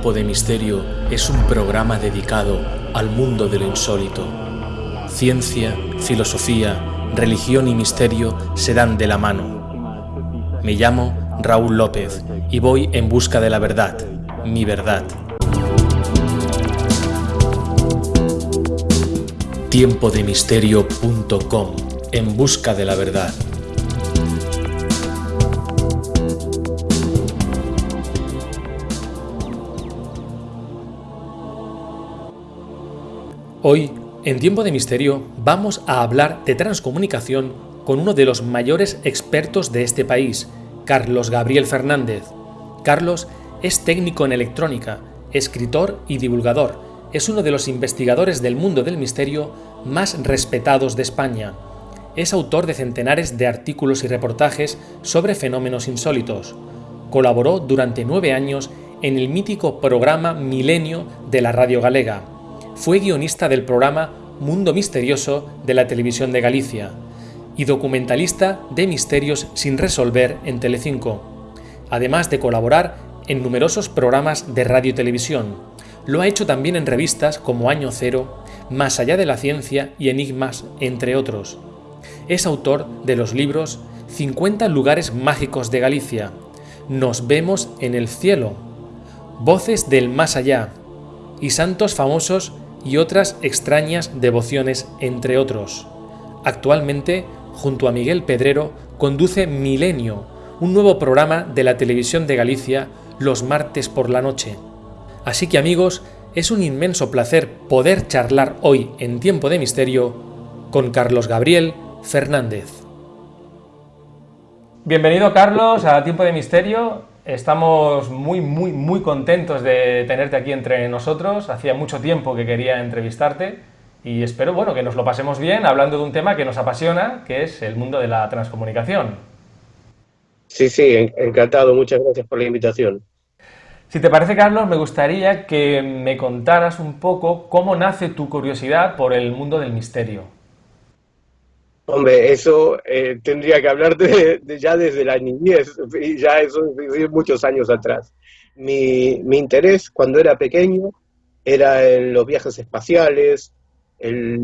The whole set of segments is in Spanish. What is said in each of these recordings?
Tiempo de Misterio es un programa dedicado al mundo de lo insólito. Ciencia, filosofía, religión y misterio se dan de la mano. Me llamo Raúl López y voy en busca de la verdad, mi verdad. Tiempodemisterio.com En busca de la verdad. Hoy, en Tiempo de Misterio, vamos a hablar de transcomunicación con uno de los mayores expertos de este país, Carlos Gabriel Fernández. Carlos es técnico en electrónica, escritor y divulgador. Es uno de los investigadores del mundo del misterio más respetados de España. Es autor de centenares de artículos y reportajes sobre fenómenos insólitos. Colaboró durante nueve años en el mítico programa Milenio de la Radio Galega fue guionista del programa Mundo Misterioso de la Televisión de Galicia y documentalista de misterios sin resolver en Telecinco, además de colaborar en numerosos programas de radio y televisión. Lo ha hecho también en revistas como Año Cero, Más allá de la ciencia y Enigmas, entre otros. Es autor de los libros 50 lugares mágicos de Galicia, Nos vemos en el cielo, Voces del más allá y Santos famosos y otras extrañas devociones, entre otros. Actualmente, junto a Miguel Pedrero, conduce Milenio, un nuevo programa de la televisión de Galicia los martes por la noche. Así que amigos, es un inmenso placer poder charlar hoy en Tiempo de Misterio con Carlos Gabriel Fernández. Bienvenido Carlos a Tiempo de Misterio. Estamos muy, muy, muy contentos de tenerte aquí entre nosotros. Hacía mucho tiempo que quería entrevistarte y espero, bueno, que nos lo pasemos bien hablando de un tema que nos apasiona, que es el mundo de la transcomunicación. Sí, sí, encantado. Muchas gracias por la invitación. Si te parece, Carlos, me gustaría que me contaras un poco cómo nace tu curiosidad por el mundo del misterio. Hombre, eso eh, tendría que hablar de, ya desde la niñez, ya eso es muchos años atrás. Mi, mi, interés cuando era pequeño era en los viajes espaciales, el,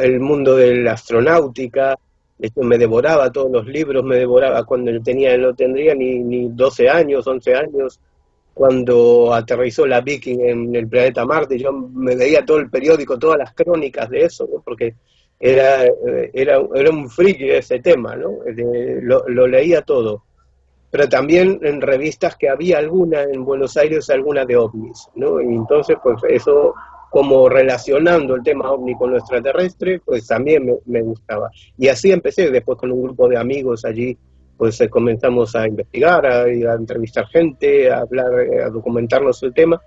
el, mundo de la astronáutica, esto me devoraba todos los libros, me devoraba cuando tenía, no tendría ni, ni 12 años, 11 años, cuando aterrizó la Viking en el planeta Marte, yo me veía todo el periódico, todas las crónicas de eso, porque era, era, era un friki ese tema, ¿no? lo, leía todo. Pero también en revistas que había alguna en Buenos Aires, alguna de ovnis, ¿no? Y entonces, pues eso, como relacionando el tema ovni con lo extraterrestre, pues también me, me gustaba. Y así empecé, después con un grupo de amigos allí, pues eh, comenzamos a investigar, a, a entrevistar gente, a hablar, a documentarnos el tema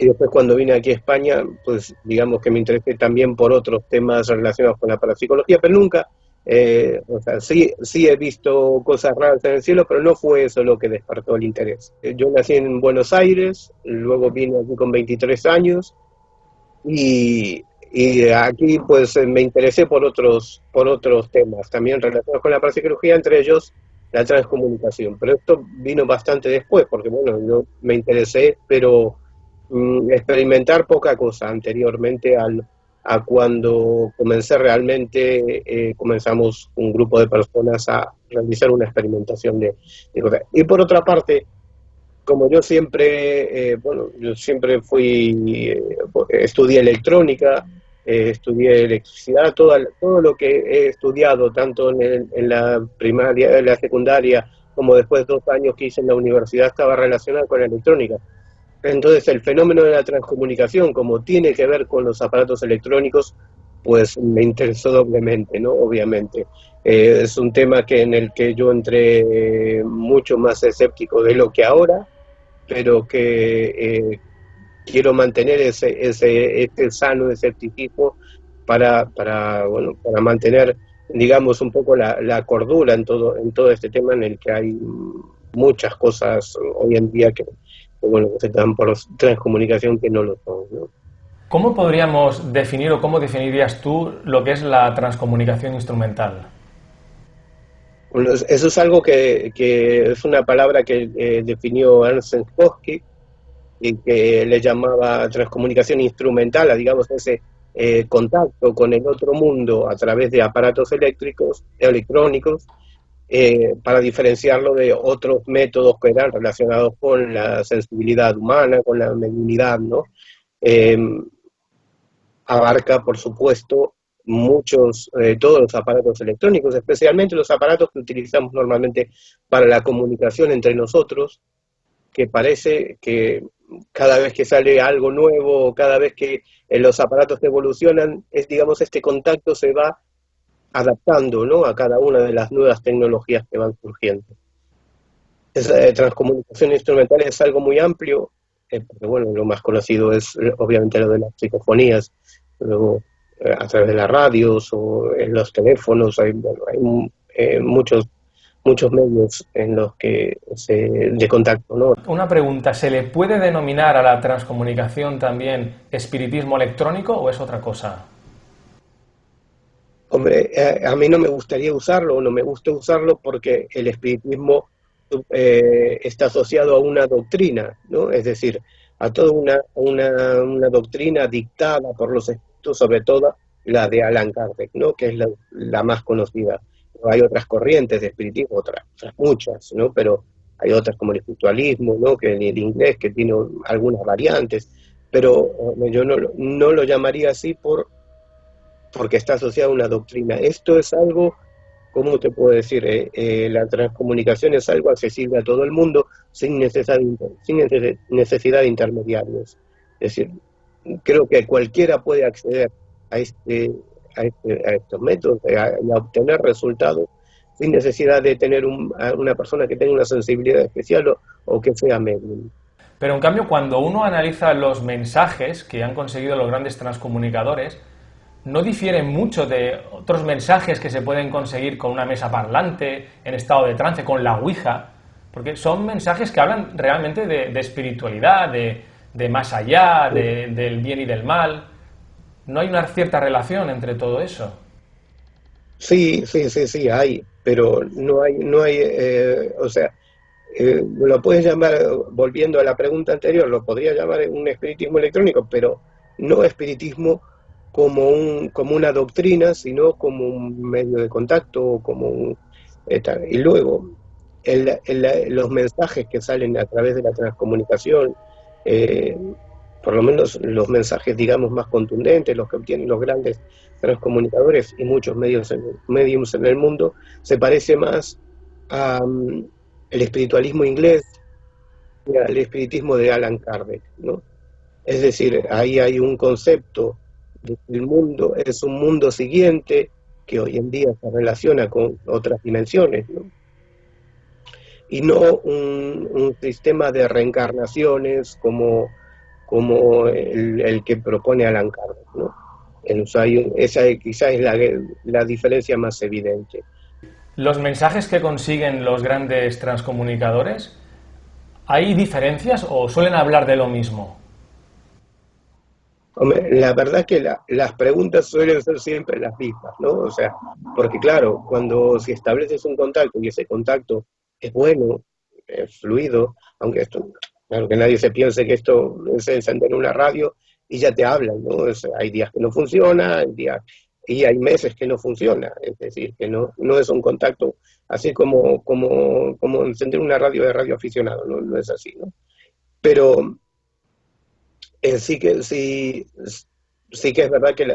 y después cuando vine aquí a España, pues digamos que me interesé también por otros temas relacionados con la parapsicología, pero nunca, eh, o sea, sí, sí he visto cosas raras en el cielo, pero no fue eso lo que despertó el interés. Eh, yo nací en Buenos Aires, luego vine aquí con 23 años y, y aquí pues me interesé por otros, por otros temas también relacionados con la parapsicología, entre ellos la transcomunicación. Pero esto vino bastante después, porque bueno, yo me interesé, pero Mm, experimentar poca cosa anteriormente al, a cuando comencé realmente, eh, comenzamos un grupo de personas a realizar una experimentación de, cosas. Y por otra parte, como yo siempre, eh, bueno, yo siempre fui, eh, estudié electrónica, estudié electricidad, todo, todo lo que he estudiado, tanto en, en la primaria, en la secundaria, como después de dos años que hice en la universidad, estaba relacionado con la electrónica. Entonces el fenómeno de la transcomunicación, como tiene que ver con los aparatos electrónicos, pues me interesó doblemente, ¿no? Obviamente. Eh, es un tema que en el que yo entré mucho más escéptico de lo que ahora, pero que eh, quiero mantener ese, ese, este sano escepticismo para, para, bueno, para mantener, digamos, un poco la, la cordura en todo, en todo este tema en el que hay muchas cosas hoy en día que, bueno, que se dan por transcomunicación que no lo son. ¿Cómo podríamos definir o cómo definirías tú lo que es la transcomunicación instrumental? eso es algo que, que, es una palabra que eh, definió Ernst Hosky y que le llamaba transcomunicación instrumental, a digamos ese eh, contacto con el otro mundo a través de aparatos eléctricos, electrónicos, eh, para diferenciarlo de otros métodos que eran relacionados con la sensibilidad humana, con la mediunidad, ¿no? Em, abarca, por supuesto, muchos, eh, todos los aparatos electrónicos, especialmente los aparatos que utilizamos normalmente para la comunicación entre nosotros, que parece que cada vez que sale algo nuevo, cada vez que eh, los aparatos evolucionan, es, digamos, este contacto se va adaptando ¿no? a cada una de las nuevas tecnologías que van surgiendo. Eh, transcomunicación instrumental es algo muy amplio, eh, porque bueno, lo más conocido es obviamente lo de las psicofonías, luego a través de las radios o en los teléfonos, hay, hay muchos muchos medios en los que se, de contacto. ¿no? Una pregunta, ¿se le puede denominar a la transcomunicación también espiritismo electrónico o es otra cosa? Hombre, eh, a, mí no me gustaría usarlo, o no me gusta usarlo porque el espiritismo eh, está asociado a una doctrina, ¿no? Es decir, a toda una, una, doctrina dictada por los espíritus, sobre todo la de Alan Kardec, ¿no? Que es la, la más conocida hay otras corrientes de espiritismo, otras, muchas, ¿no? Pero hay otras como el espiritualismo, ¿no? Que el, inglés que tiene algunas variantes, pero eh, yo no, no lo llamaría así por porque está asociado a una doctrina. Esto es algo, ¿cómo te puedo decir? Eh, eh, la transcomunicación es algo accesible a todo el mundo sin necesidad, sin necesidad de intermediarios. Es decir, creo que cualquiera puede acceder a este este, a, estos métodos y a, obtener resultados sin necesidad de tener una persona que tenga una sensibilidad especial o, que sea medium. Pero en cambio, cuando uno analiza los mensajes que han conseguido los grandes transcomunicadores, no difieren mucho de otros mensajes que se pueden conseguir con una mesa parlante, en estado de trance, con la Ouija, porque son mensajes que hablan realmente de, espiritualidad, de, más allá, del bien y del mal. ¿No hay una cierta relación entre todo eso? Sí, sí, sí, sí, hay, pero no hay, no hay, eh, o sea, eh, lo puedes llamar, volviendo a la pregunta anterior, lo podría llamar un espiritismo electrónico, pero no espiritismo como, un, como una doctrina, sino como un medio de contacto, como un... y luego, los mensajes que salen a través de la transcomunicación, eh, por lo menos los mensajes, digamos, más contundentes, los que obtienen los grandes transcomunicadores y muchos medios en, en el mundo, se parece más al mm, espiritualismo inglés y al espiritismo de Alan Kardec, ¿no? Es decir, ahí hay un concepto del mundo, es un mundo siguiente que hoy en día se relaciona con otras dimensiones, y no un, sistema de reencarnaciones como como el, que propone Alan Kardec. esa quizás es la, la diferencia más evidente. Los mensajes que consiguen los grandes transcomunicadores, ¿hay diferencias o suelen hablar de lo mismo? La verdad es que las preguntas suelen ser siempre las mismas, ¿no? O sea, porque claro, cuando si estableces un contacto y ese contacto es bueno, es fluido, aunque esto Claro, que nadie se piense que esto es encender una radio y ya te hablan, ¿no? hay días que no funciona, hay días, y hay meses que no funciona, es decir, que no, no es un contacto así como, como, como encender una radio de radio aficionado, no, no es así, ¿no? Pero eh, sí que sí, sí que es verdad que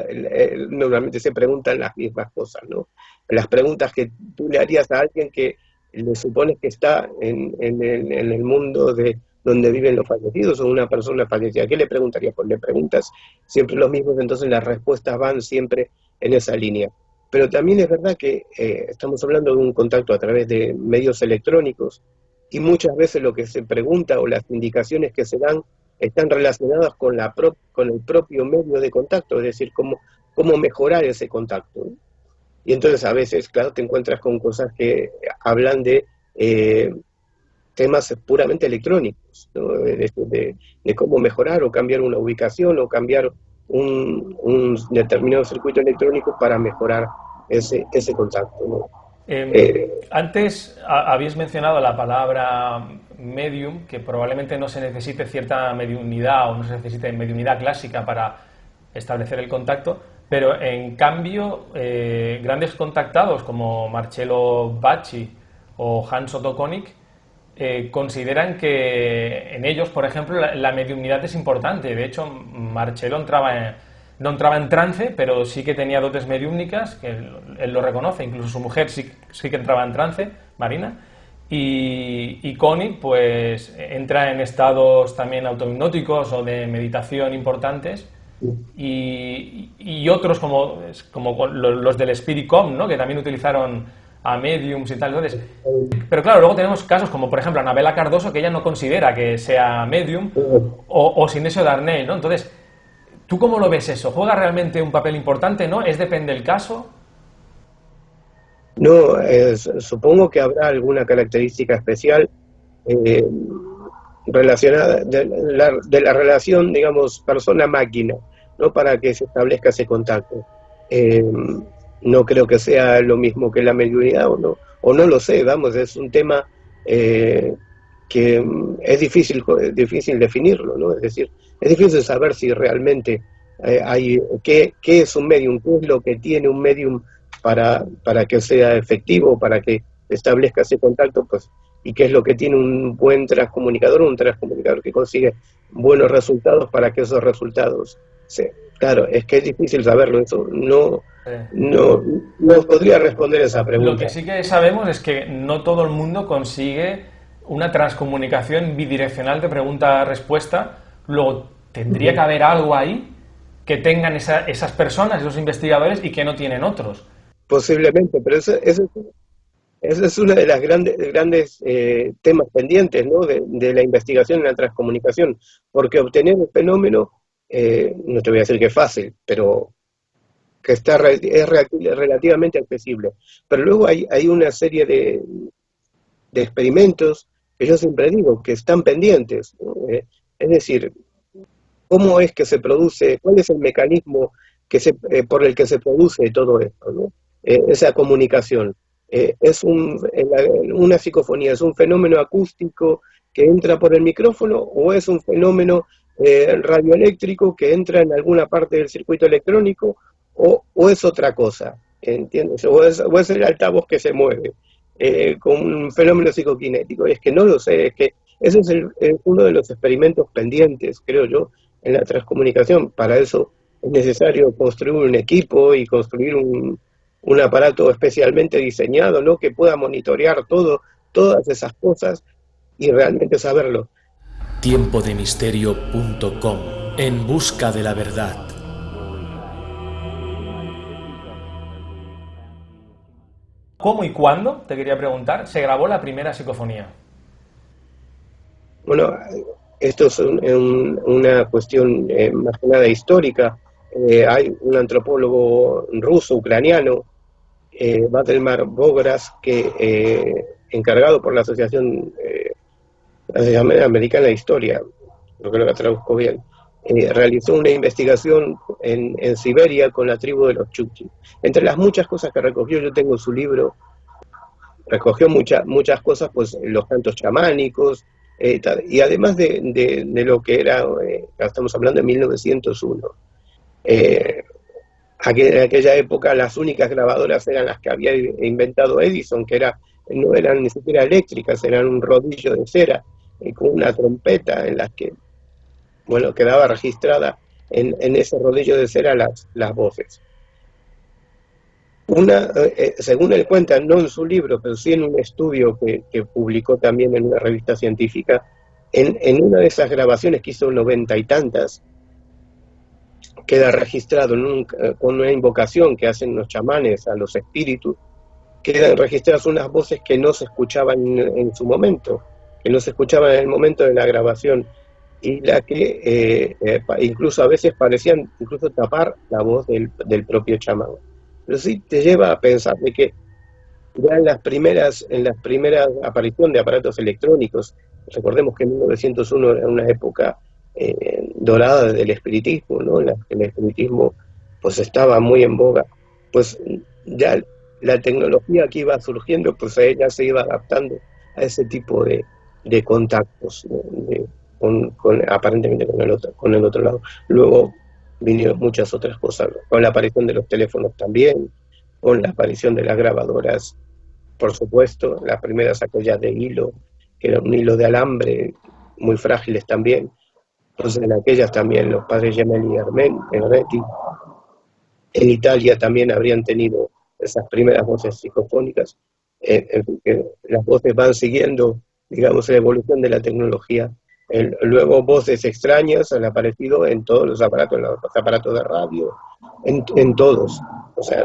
normalmente se preguntan las mismas cosas, ¿no? Las preguntas que tú le harías a alguien que le supones que está en, en, en el mundo de donde viven los fallecidos o una persona fallecida. ¿Qué le preguntaría? Pues le preguntas siempre los mismos, entonces las respuestas van siempre en esa línea. Pero también es verdad que eh, estamos hablando de un contacto a través de medios electrónicos y muchas veces lo que se pregunta o las indicaciones que se dan están relacionadas con, la con el propio medio de contacto, es decir, cómo, cómo mejorar ese contacto. Y entonces a veces, claro, te encuentras con cosas que hablan de eh, temas puramente electrónicos, de, cómo mejorar o cambiar una ubicación o cambiar un, determinado circuito electrónico para mejorar ese, ese contacto. Eh, antes habéis mencionado la palabra medium, que probablemente no se necesite cierta mediunidad o no se necesite mediunidad clásica para establecer el contacto, pero en cambio eh, grandes contactados como Marcello Bacci o Hans Otto Konig eh, consideran que en ellos, por ejemplo, la, la, mediunidad es importante. De hecho, Marcello entraba en, no entraba en trance, pero sí que tenía dotes mediúmnicas, que él, lo reconoce, incluso su mujer sí, sí, que entraba en trance, Marina, y, y Connie pues entra en estados también autohipnóticos o de meditación importantes, y, y otros como, como los del Spiritcom, ¿no? que también utilizaron a mediums y tal. Entonces, pero claro, luego tenemos casos como, por ejemplo, Anabela Cardoso, que ella no considera que sea medium, o, o Sinesio Darnell, ¿no? Entonces, ¿Tú cómo lo ves eso? ¿Juega realmente un papel importante, no? ¿Es depende del caso? No, supongo que habrá alguna característica especial eh, relacionada de la, relación, digamos, persona-máquina, ¿no? Para que se establezca ese contacto. Eh, no creo que sea lo mismo que la mediunidad, o no, o no lo sé, vamos, es un tema eh, que es difícil, difícil definirlo, ¿no? Es decir, es difícil saber si realmente eh, hay qué, qué, es un medium, qué es lo que tiene un medium para, para que sea efectivo, para que establezca ese contacto, pues, y qué es lo que tiene un buen transcomunicador, un transcomunicador que consigue buenos resultados para que esos resultados se... Claro, es que es difícil saberlo, eso no, no, no podría responder esa pregunta. Lo que sí que sabemos es que no todo el mundo consigue una transcomunicación bidireccional de pregunta-respuesta Luego, tendría que haber algo ahí que tengan esas personas, esos investigadores, y que no tienen otros. Posiblemente, pero ese, es uno de los grandes, grandes eh, temas pendientes ¿no? de, la investigación en la transcomunicación, porque obtener un fenómeno, eh, no te voy a decir que es fácil, pero que está es relativamente accesible. Pero luego hay, hay una serie de, de experimentos que yo siempre digo que están pendientes. Eh, es decir, ¿cómo es que se produce, cuál es el mecanismo que se, eh, por el que se produce todo esto, eh, esa comunicación? Eh, ¿Es una psicofonía, es un fenómeno acústico que entra por el micrófono o es un fenómeno radioeléctrico que entra en alguna parte del circuito electrónico o, es otra cosa? ¿Entiendes? O es, o es el altavoz que se mueve con un fenómeno psicoquinético. Es que no lo sé, es que ese es uno de los experimentos pendientes, creo yo, en la transcomunicación. Para eso es necesario construir un equipo y construir un, aparato especialmente diseñado, ¿no? Que pueda monitorear todo, todas esas cosas y realmente saberlo. Tiempodemisterio.com En busca de la verdad. ¿Cómo y cuándo, te quería preguntar, se grabó la primera psicofonía? Bueno, esto es una cuestión eh, más que nada histórica. Eh, hay un antropólogo ruso, ucraniano, eh, Bogras, que eh, encargado por la Asociación, Americana de Historia, lo que lo traduzco bien, realizó una investigación en, Siberia con la tribu de los Chukchi. Entre las muchas cosas que recogió, yo tengo su libro, recogió muchas muchas cosas, pues los cantos chamánicos, eh, y además de, lo que era, eh, estamos hablando de 1901, eh, en aquella época las únicas grabadoras eran las que había inventado Edison, que era, no eran ni siquiera eléctricas, eran un rodillo de cera con una trompeta en las que, bueno, quedaba registrada en, en ese rodillo de cera las, las voces. Una, eh, eh, según él cuenta, no en su libro, pero sí en un estudio que, publicó también en una revista científica, en, una de esas grabaciones que hizo noventa y tantas, queda registrado eh, con una invocación que hacen los chamanes a los espíritus, quedan registradas unas voces que no se escuchaban en, su momento, que no se escuchaban en el momento de la grabación, y la que incluso a veces parecían incluso tapar la voz del, del propio chamán pero sí te lleva a pensar de que ya en las primeras, en las primeras apariciones de aparatos electrónicos, recordemos que en 1901 era una época eh, dorada del espiritismo, ¿no? La el espiritismo pues estaba muy en boga, pues ya la tecnología que iba surgiendo, pues ella se iba adaptando a ese tipo de, contactos, con, aparentemente con el, otro, con el otro lado. Luego vinieron muchas otras cosas, con la aparición de los teléfonos también, con la aparición de las grabadoras, por supuesto, las primeras aquellas de hilo, que era un hilo de alambre, muy frágiles también. Entonces en aquellas también los padres Gemelli y Ernetti. En Italia también habrían tenido esas primeras voces psicofónicas. Eh, las voces van siguiendo, digamos, la evolución de la tecnología. Luego voces extrañas han aparecido en todos los aparatos, en los aparatos de radio, en, todos. O sea,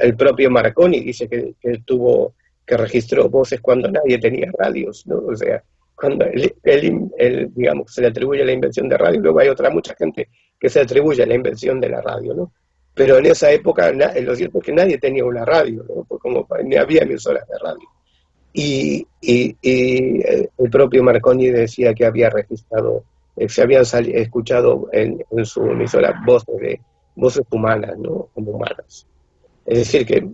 el, propio Marconi dice que, que tuvo que registró voces cuando nadie tenía radios, ¿no? O sea, cuando él, digamos, se le atribuye la invención de radio, luego hay otra mucha gente que se atribuye la invención de la radio, ¿no? Pero en esa época, lo cierto es que nadie tenía una radio, ¿no? Pues como ni había emisoras de radio. Y, el propio Marconi decía que había registrado, eh, se habían escuchado en, en, su emisora voces, de, voces humanas, ¿no? Como humanas. Es decir, que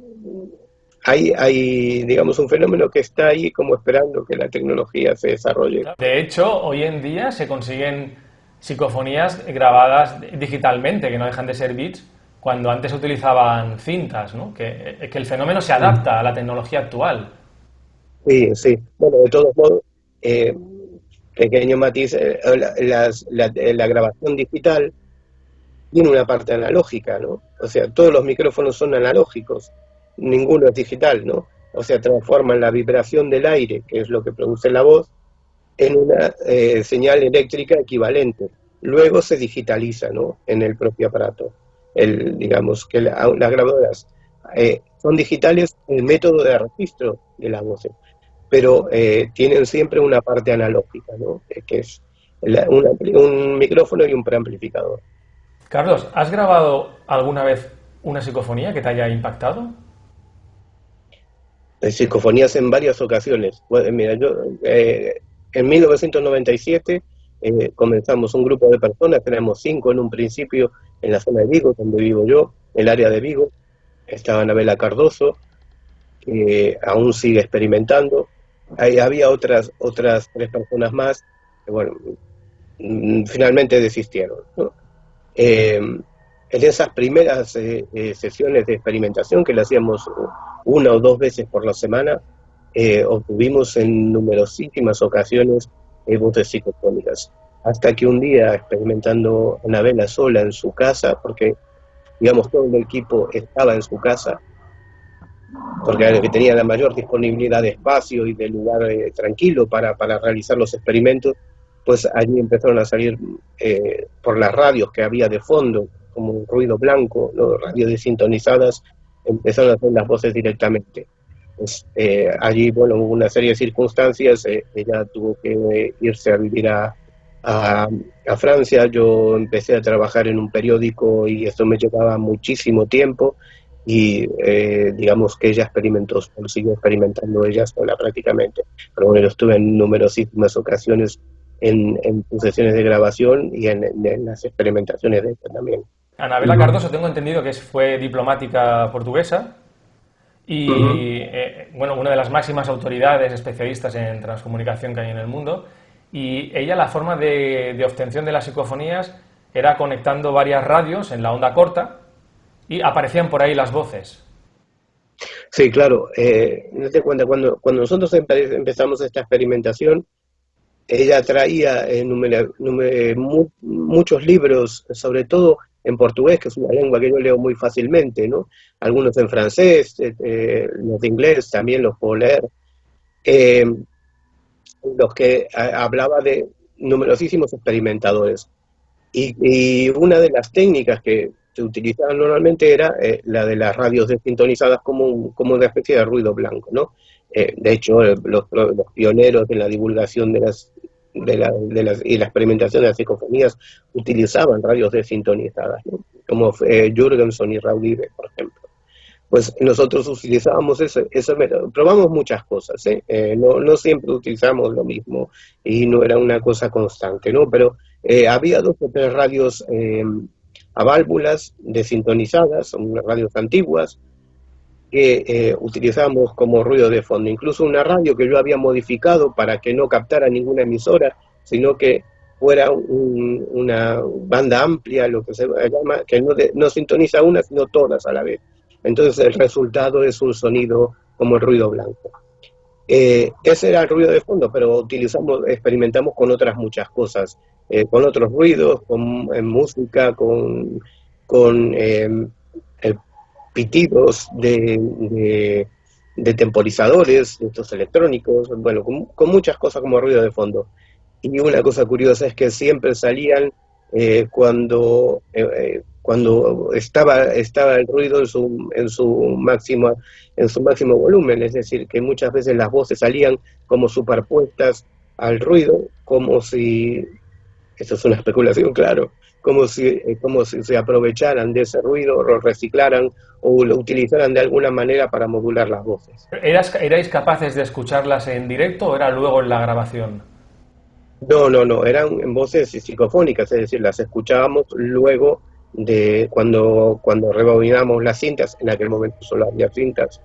hay, hay, digamos, un fenómeno que está ahí como esperando que la tecnología se desarrolle. De hecho, hoy en día se consiguen psicofonías grabadas digitalmente, que no dejan de ser bits, cuando antes utilizaban cintas, ¿no? Que, que el fenómeno se adapta a la tecnología actual. Sí, sí. Bueno, de todos modos, eh, pequeño matiz, eh, la, la, grabación digital tiene una parte analógica, ¿no? O sea, todos los micrófonos son analógicos ninguno es digital, ¿no? O sea, transforman la vibración del aire, que es lo que produce la voz, en una eh, señal eléctrica equivalente. Luego se digitaliza, ¿no? En el propio aparato. El, digamos que las grabadoras eh, son digitales el método de registro de las voces, pero eh, tienen siempre una parte analógica, ¿no? que es un micrófono y un preamplificador. Carlos, ¿has grabado alguna vez una psicofonía que te haya impactado? psicofonías en varias ocasiones. mira, yo eh, en 1997 eh, comenzamos un grupo de personas, tenemos cinco en un principio en la zona de Vigo, donde vivo yo, el área de Vigo. Estaba Anabela Cardoso, que aún sigue experimentando. Ahí había otras, otras tres personas más que, bueno, mm, finalmente desistieron. Eh, en esas primeras sesiones de experimentación que le hacíamos una o dos veces por la semana, eh, obtuvimos en numerosísimas ocasiones eh, voces psicofónicas. Hasta que un día, experimentando una vela sola en su casa, porque digamos todo el equipo estaba en su casa, porque era el que tenía la mayor disponibilidad de espacio y de lugar eh, tranquilo para, para, realizar los experimentos, pues allí empezaron a salir por las radios que había de fondo, como un ruido blanco, ¿no? radios desintonizadas, empezaron a hacer las voces directamente. Pues, eh, allí, bueno, hubo una serie de circunstancias, eh, ella tuvo que irse a vivir a, a, Francia, yo empecé a trabajar en un periódico y esto me llevaba muchísimo tiempo y eh, digamos que ella experimentó, siguió experimentando ella sola prácticamente, pero bueno, yo estuve en numerosísimas ocasiones en, en sus sesiones de grabación y en, en las experimentaciones de ella también. Anabela Cardoso tengo entendido que fue diplomática portuguesa y eh, bueno, una de las máximas autoridades especialistas en transcomunicación que hay en el mundo. Y ella la forma de, obtención de las psicofonías era conectando varias radios en la onda corta y aparecían por ahí las voces. Sí, claro. Eh, cuando, cuando nosotros empezamos esta experimentación, ella traía eh, muchos libros, sobre todo en portugués, que es una lengua que yo leo muy fácilmente, ¿no? Algunos en francés, eh, los de inglés también los puedo leer. Los que hablaba de numerosísimos experimentadores. Y, una de las técnicas que se utilizaban normalmente era la de las radios desintonizadas como, como una especie de ruido blanco, ¿no? de hecho, los, los, pioneros de la divulgación de las de la, de las, y la experimentación de las psicofonías utilizaban radios desintonizadas, como eh, Jürgenson y Raúl por ejemplo. Pues nosotros utilizábamos eso, eso probamos muchas cosas, ¿eh? Eh, no, no siempre utilizamos lo mismo y no era una cosa constante, ¿no? Pero había dos o tres radios a válvulas desintonizadas, son radios antiguas, que eh, utilizamos como ruido de fondo. Incluso una radio que yo había modificado para que no captara ninguna emisora, sino que fuera una banda amplia, lo que se llama, que no, no sintoniza una, sino todas a la vez. Entonces el resultado es un sonido como el ruido blanco. Eh, ese era el ruido de fondo, pero utilizamos, experimentamos con otras muchas cosas, eh, con otros ruidos, con música, con, con eh, pitidos de, de, temporizadores, estos electrónicos, bueno, con, muchas cosas como ruido de fondo. Y una cosa curiosa es que siempre salían eh, cuando, cuando estaba, estaba el ruido en su, en, su máximo, en su máximo volumen, es decir, que muchas veces las voces salían como superpuestas al ruido, como si, esto es una especulación, claro, como si, eh, como si se aprovecharan de ese ruido, lo reciclaran o lo utilizaran de alguna manera para modular las voces. ¿Eras, ¿Erais capaces de escucharlas en directo o era luego en la grabación? No, no, no, eran en voces psicofónicas, es decir, las escuchábamos luego de cuando, cuando rebobinamos las cintas, en aquel momento solo había cintas,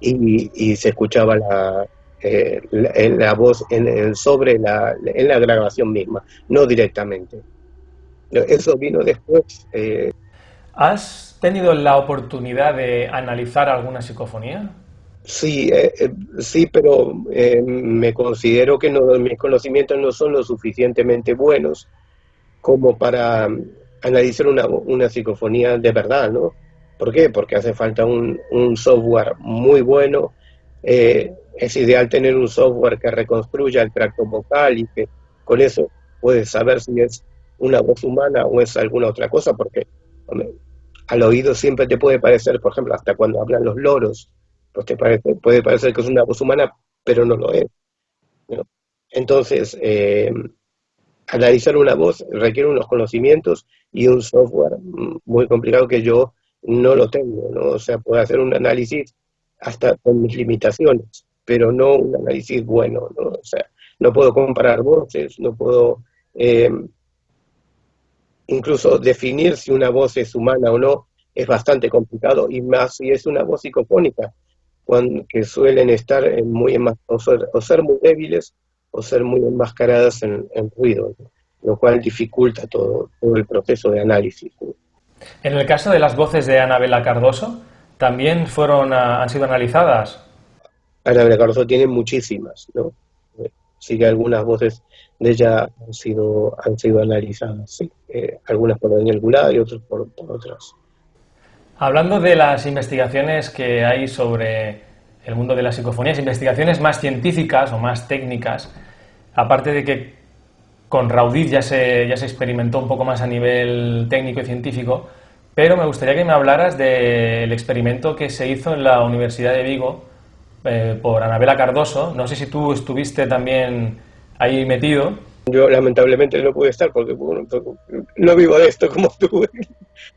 y, se escuchaba la, eh, la, voz en, sobre la, en la grabación misma, no directamente. Eso vino después. Eh. ¿Has tenido la oportunidad de analizar alguna psicofonía? Sí, eh, eh, sí, pero me considero que no, mis conocimientos no son lo suficientemente buenos como para analizar una, una psicofonía de verdad, ¿no? ¿Por qué? Porque hace falta un, un software muy bueno. Es ideal tener un software que reconstruya el tracto vocal y que con eso puedes saber si es una voz humana o es alguna otra cosa, porque al oído siempre te puede parecer, por ejemplo, hasta cuando hablan los loros, pues te parece, puede parecer que es una voz humana, pero no lo es. Entonces, eh, analizar una voz requiere unos conocimientos y un software muy complicado que yo no lo tengo, ¿no? O sea, puedo hacer un análisis hasta con mis limitaciones, pero no un análisis bueno, ¿no? O sea, no puedo comparar voces, no puedo eh, incluso definir si una voz es humana o no es bastante complicado, y más si es una voz psicofónica, cuando, que suelen estar muy o ser, o ser muy débiles o ser muy enmascaradas en, ruido, lo cual dificulta todo, todo, el proceso de análisis. En el caso de las voces de Anabela Cardoso, ¿también fueron han sido analizadas? Anabela Cardoso tiene muchísimas, ¿no? sí que algunas voces de ella han sido, han sido analizadas, sí. Eh, algunas por Daniel Goulart y otras por, otras. Hablando de las investigaciones que hay sobre el mundo de las psicofonías, investigaciones más científicas o más técnicas, aparte de que con Raudit ya se, ya se experimentó un poco más a nivel técnico y científico, pero me gustaría que me hablaras del experimento que se hizo en la Universidad de Vigo eh, por Anabela Cardoso. No sé si tú estuviste también ahí metido. Yo lamentablemente no pude estar porque no vivo de esto como tú.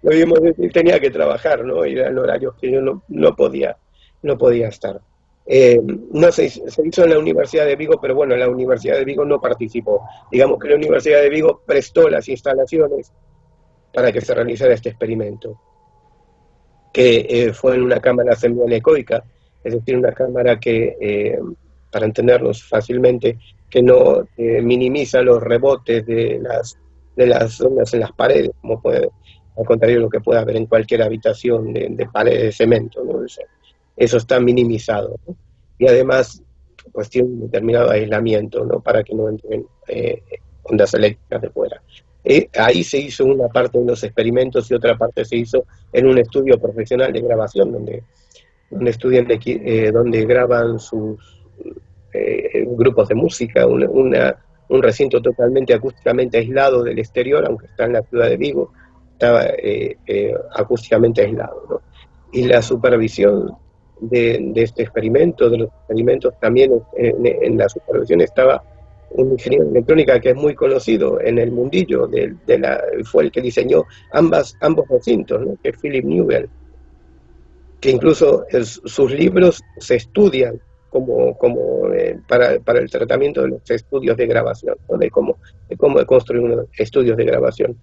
no vivo tenía que trabajar, ¿no? Y eran horarios que yo no, no podía, no podía estar. Eh, no se, se hizo en la Universidad de Vigo, pero bueno, la Universidad de Vigo no participó. Digamos que la Universidad de Vigo prestó las instalaciones para que se realizara este experimento, que eh, fue en una cámara semianecoica, es decir, una cámara que, eh, para entendernos fácilmente, que no eh, minimiza los rebotes de las, de las ondas en las paredes, como puede, al contrario de lo que puede haber en cualquier habitación de, de paredes de cemento. ¿no? Eso está minimizado. Y además, pues tiene un determinado aislamiento ¿no? para que no entren eh, ondas eléctricas de fuera. ahí se hizo una parte de los experimentos y otra parte se hizo en un estudio profesional de grabación, donde donde estudian, eh, donde graban sus eh, grupos de música, un recinto totalmente acústicamente aislado del exterior, aunque está en la ciudad de Vigo, estaba eh, acústicamente aislado. Y la supervisión de, este experimento, de los experimentos, también en, la supervisión estaba un ingeniero de electrónica que es muy conocido en el mundillo, de, la, fue el que diseñó ambas, ambos recintos, que es Philip Newell que incluso sus libros se estudian como, como eh, para, para, el tratamiento de los estudios de grabación, de, cómo, de cómo construir unos estudios de grabación.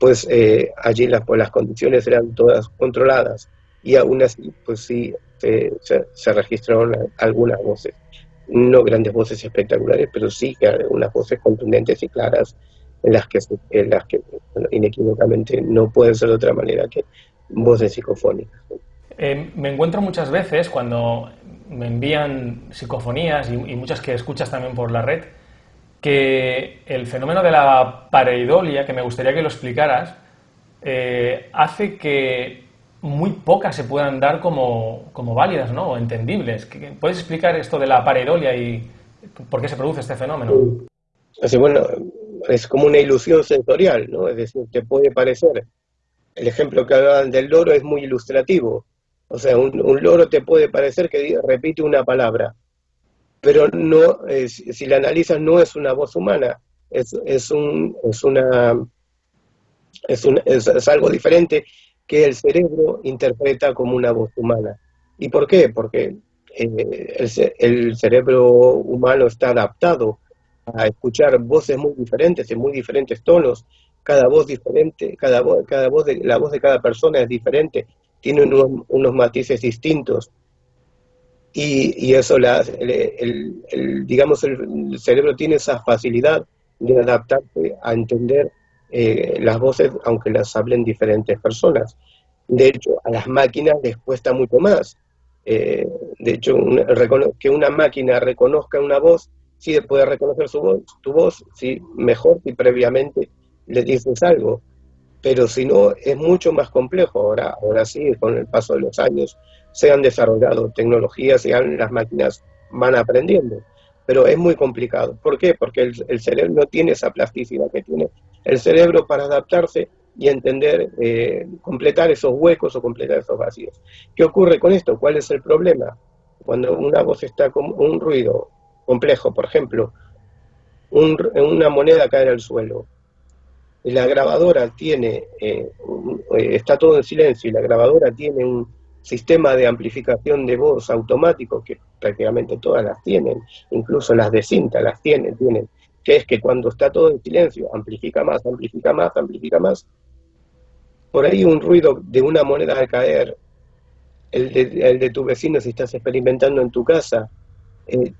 Pues eh, allí las, pues las condiciones eran todas controladas y aún así, pues sí, se, registraron algunas voces. No grandes voces espectaculares, pero sí algunas voces contundentes y claras en las que, en las que inequívocamente no pueden ser de otra manera que voces psicofónicas. Eh, me encuentro muchas veces cuando me envían psicofonías y, muchas que escuchas también por la red, que el fenómeno de la pareidolia, que me gustaría que lo explicaras, eh, hace que muy pocas se puedan dar como, válidas ¿no? o entendibles. ¿Puedes explicar esto de la pareidolia y por qué se produce este fenómeno? Así, bueno, es como una ilusión sensorial, ¿no? Es decir, te puede parecer. El ejemplo que hablaban del loro es muy ilustrativo. O sea, un, loro te puede parecer que repite una palabra, pero no, si la analizas, no es una voz humana, es, es, un, es una es, un, es, algo diferente que el cerebro interpreta como una voz humana. ¿Y por qué? Porque eh, el, el, cerebro humano está adaptado a escuchar voces muy diferentes, en muy diferentes tonos, cada voz diferente, cada voz, cada voz de, la voz de cada persona es diferente, tiene unos, matices distintos. Y, y eso, la, el, digamos, el, cerebro tiene esa facilidad de adaptarse a entender eh, las voces, aunque las hablen diferentes personas. De hecho, a las máquinas les cuesta mucho más. Eh, de hecho, que una máquina reconozca una voz sí puede reconocer su voz, tu voz, sí, mejor si previamente le dices algo. Pero si no, es mucho más complejo. Ahora, ahora sí, con el paso de los años, se han desarrollado tecnologías y las máquinas van aprendiendo. Pero es muy complicado. ¿Por qué? Porque el, cerebro no tiene esa plasticidad que tiene el cerebro para adaptarse y entender, eh, completar esos huecos o completar esos vacíos. ¿Qué ocurre con esto? ¿Cuál es el problema? Cuando una voz está con un ruido complejo, por ejemplo, una moneda cae al suelo, la grabadora tiene, eh, eh, está todo en silencio, y la grabadora tiene un sistema de amplificación de voz automático, que prácticamente todas las tienen, incluso las de cinta las tienen, tienen, que es que cuando está todo en silencio, amplifica más, amplifica más, amplifica más. Por ahí un ruido de una moneda al caer, el de, tu vecino si estás experimentando en tu casa, eh,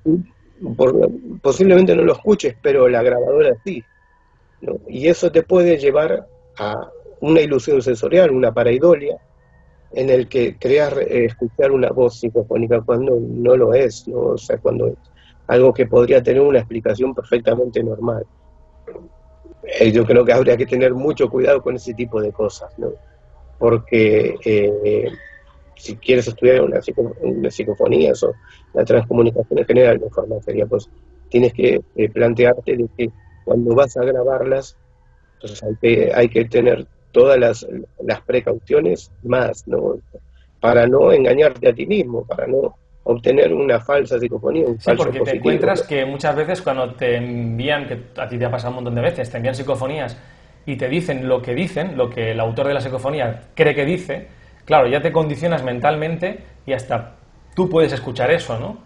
posiblemente no lo escuches, pero la grabadora sí. Y eso te puede llevar a una ilusión sensorial, una paraidolia, en el que creas eh, escuchar una voz psicofónica cuando no lo es, ¿no? o sea, cuando es algo que podría tener una explicación perfectamente normal. Eh, yo creo que habría que tener mucho cuidado con ese tipo de cosas, ¿no? porque eh, si quieres estudiar una, psicofonía o la transcomunicación en general de forma pues tienes que eh, plantearte de que cuando vas a grabarlas, pues hay que, hay que tener todas las, las precauciones más, ¿no? Para no engañarte a ti mismo, para no obtener una falsa psicofonía, un sí, porque te encuentras que muchas veces cuando te envían, que a ti te ha pasado un montón de veces, te envían psicofonías y te dicen lo que dicen, lo que el autor de la psicofonía cree que dice, claro, ya te condicionas mentalmente y hasta tú puedes escuchar eso, ¿no?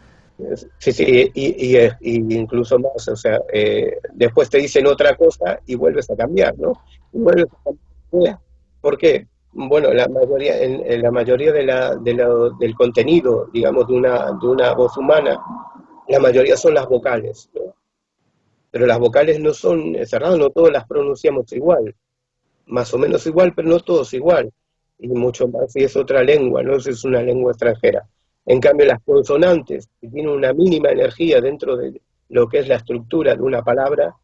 Sí, sí, y, incluso más, o sea, eh, después te dicen otra cosa y vuelves a cambiar, ¿no? vuelves a cambiar. ¿Por qué? Bueno, la mayoría, en, la mayoría de la, del contenido, digamos, de una, de una voz humana, la mayoría son las vocales, ¿no? Pero las vocales no son cerradas, no todas las pronunciamos igual, más o menos igual, pero no todos igual y mucho más si es otra lengua, no si es una lengua extranjera. En cambio, las consonantes, que tienen una mínima energía dentro de lo que es la estructura de una palabra,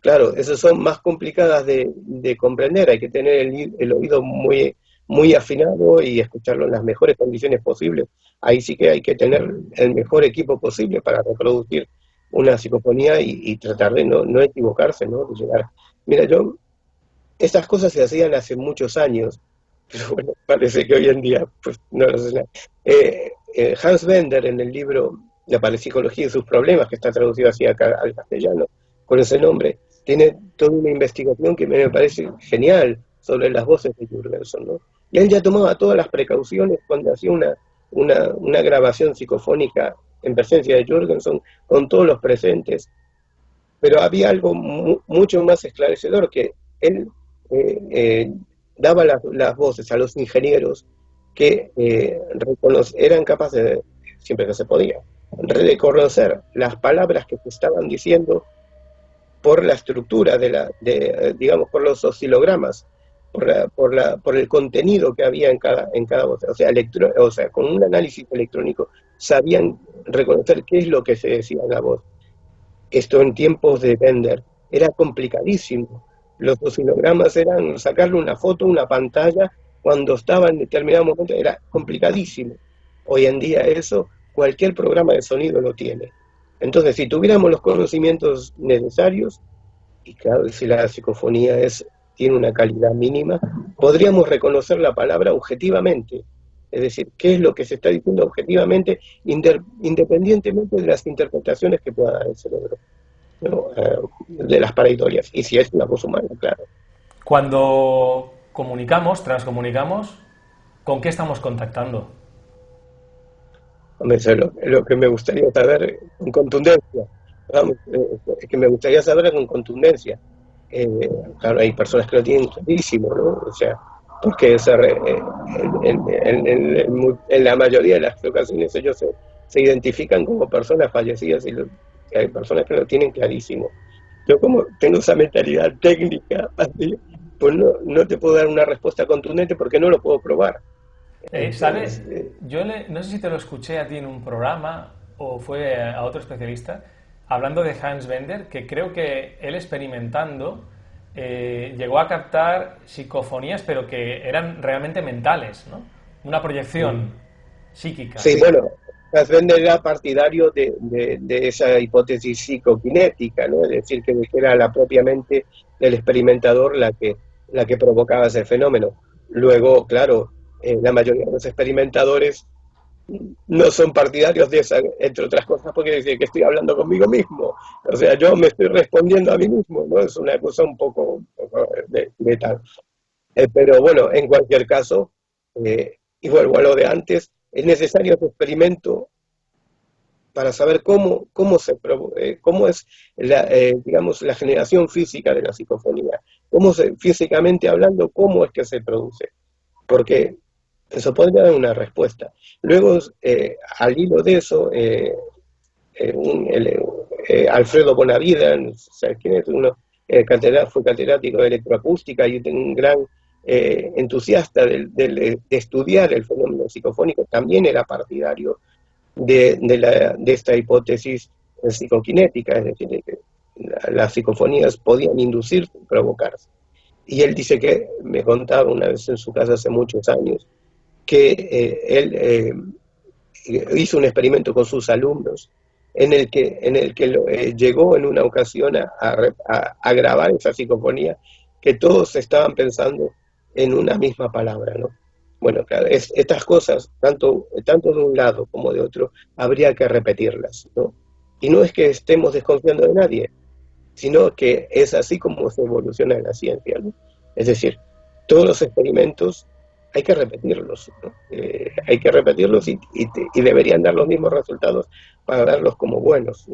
claro, esas son más complicadas de, comprender, hay que tener el, oído muy, muy afinado y escucharlo en las mejores condiciones posibles. Ahí sí que hay que tener el mejor equipo posible para reproducir una psicofonía y, tratar de no, no equivocarse, ¿no? De llegar. Mira, yo, estas cosas se hacían hace muchos años, pero bueno, parece que hoy en día pues no lo sé. Eh, eh, Hans Bender en el libro La parapsicología y sus problemas, que está traducido así acá al castellano, con ese nombre, tiene toda una investigación que me parece genial sobre las voces de Jurgenson, ¿no? Y él ya tomaba todas las precauciones cuando hacía una, una, grabación psicofónica en presencia de Jurgenson, con todos los presentes, pero había algo mucho más esclarecedor, que él eh, daba las voces a los ingenieros que eh, eran capaces, de, siempre que se podía, reconocer las palabras que se estaban diciendo por la estructura de la, digamos, por los oscilogramas, por, la, por, el contenido que había en cada, en cada voz. O sea, o sea, con un análisis electrónico sabían reconocer qué es lo que se decía en la voz. Esto en tiempos de Bender era complicadísimo. Los oscilogramas eran sacarle una foto, una pantalla, cuando estaba en determinado momento, era complicadísimo. Hoy en día eso, cualquier programa de sonido lo tiene. Entonces, si tuviéramos los conocimientos necesarios, y claro, si la psicofonía es, tiene una calidad mínima, podríamos reconocer la palabra objetivamente. Es decir, qué es lo que se está diciendo objetivamente, independientemente de las interpretaciones que pueda dar el cerebro, eh, de las pareitorias. Y si es una voz humana, claro. Cuando comunicamos, transcomunicamos, ¿con qué estamos contactando? Hombre, lo, que me gustaría saber con contundencia. Vamos, eh, que me gustaría saber con contundencia. Eh, claro, hay personas que lo tienen clarísimo, ¿no? O sea, porque eh, en, la mayoría de las ocasiones ellos se, se identifican como personas fallecidas y hay personas que lo tienen clarísimo. Yo como tengo esa mentalidad técnica, pues no, no te puedo dar una respuesta contundente porque no lo puedo probar. Eh, ¿Sabes? Eh, yo no sé si te lo escuché a ti en un programa o fue a otro especialista hablando de Hans Bender, que creo que él experimentando eh, llegó a captar psicofonías, pero que eran realmente mentales, ¿no? Una proyección psíquica. Sí, bueno, Hans Bender era partidario de, de, esa hipótesis psicoquinética, ¿no? Es decir, que era la propia mente del experimentador la que, la que provocaba ese fenómeno. Luego, claro, eh, la mayoría de los experimentadores no son partidarios de esa, entre otras cosas, porque dicen que estoy hablando conmigo mismo. O sea, yo me estoy respondiendo a mí mismo, ¿no? Es una cosa un poco, de, tal. Eh, pero bueno, en cualquier caso, eh, y vuelvo a lo de antes, es necesario ese experimento para saber cómo, cómo, se, cómo es digamos, la generación física de la psicofonía, cómo se, físicamente hablando, cómo es que se produce. Porque eso podría dar una respuesta. Luego, eh, al hilo de eso, eh, eh, Alfredo Bonavida, ¿quién es? Uno, fue catedrático de electroacústica y un gran entusiasta de, estudiar el fenómeno psicofónico, también era partidario de, esta hipótesis psicoquinética, es decir, las psicofonías podían inducir, provocarse. Y él dice que, me contaba una vez en su casa hace muchos años, que eh, él eh, hizo un experimento con sus alumnos en el que, en el que eh, llegó en una ocasión a, a, grabar esa psicofonía que todos estaban pensando en una misma palabra, ¿no? Bueno, estas cosas, tanto, tanto de un lado como de otro, habría que repetirlas, ¿no? Y no es que estemos desconfiando de nadie, sino que es así como se evoluciona la ciencia, ¿no? Es decir, todos los experimentos hay que repetirlos, eh, hay que repetirlos y, deberían dar los mismos resultados para darlos como buenos.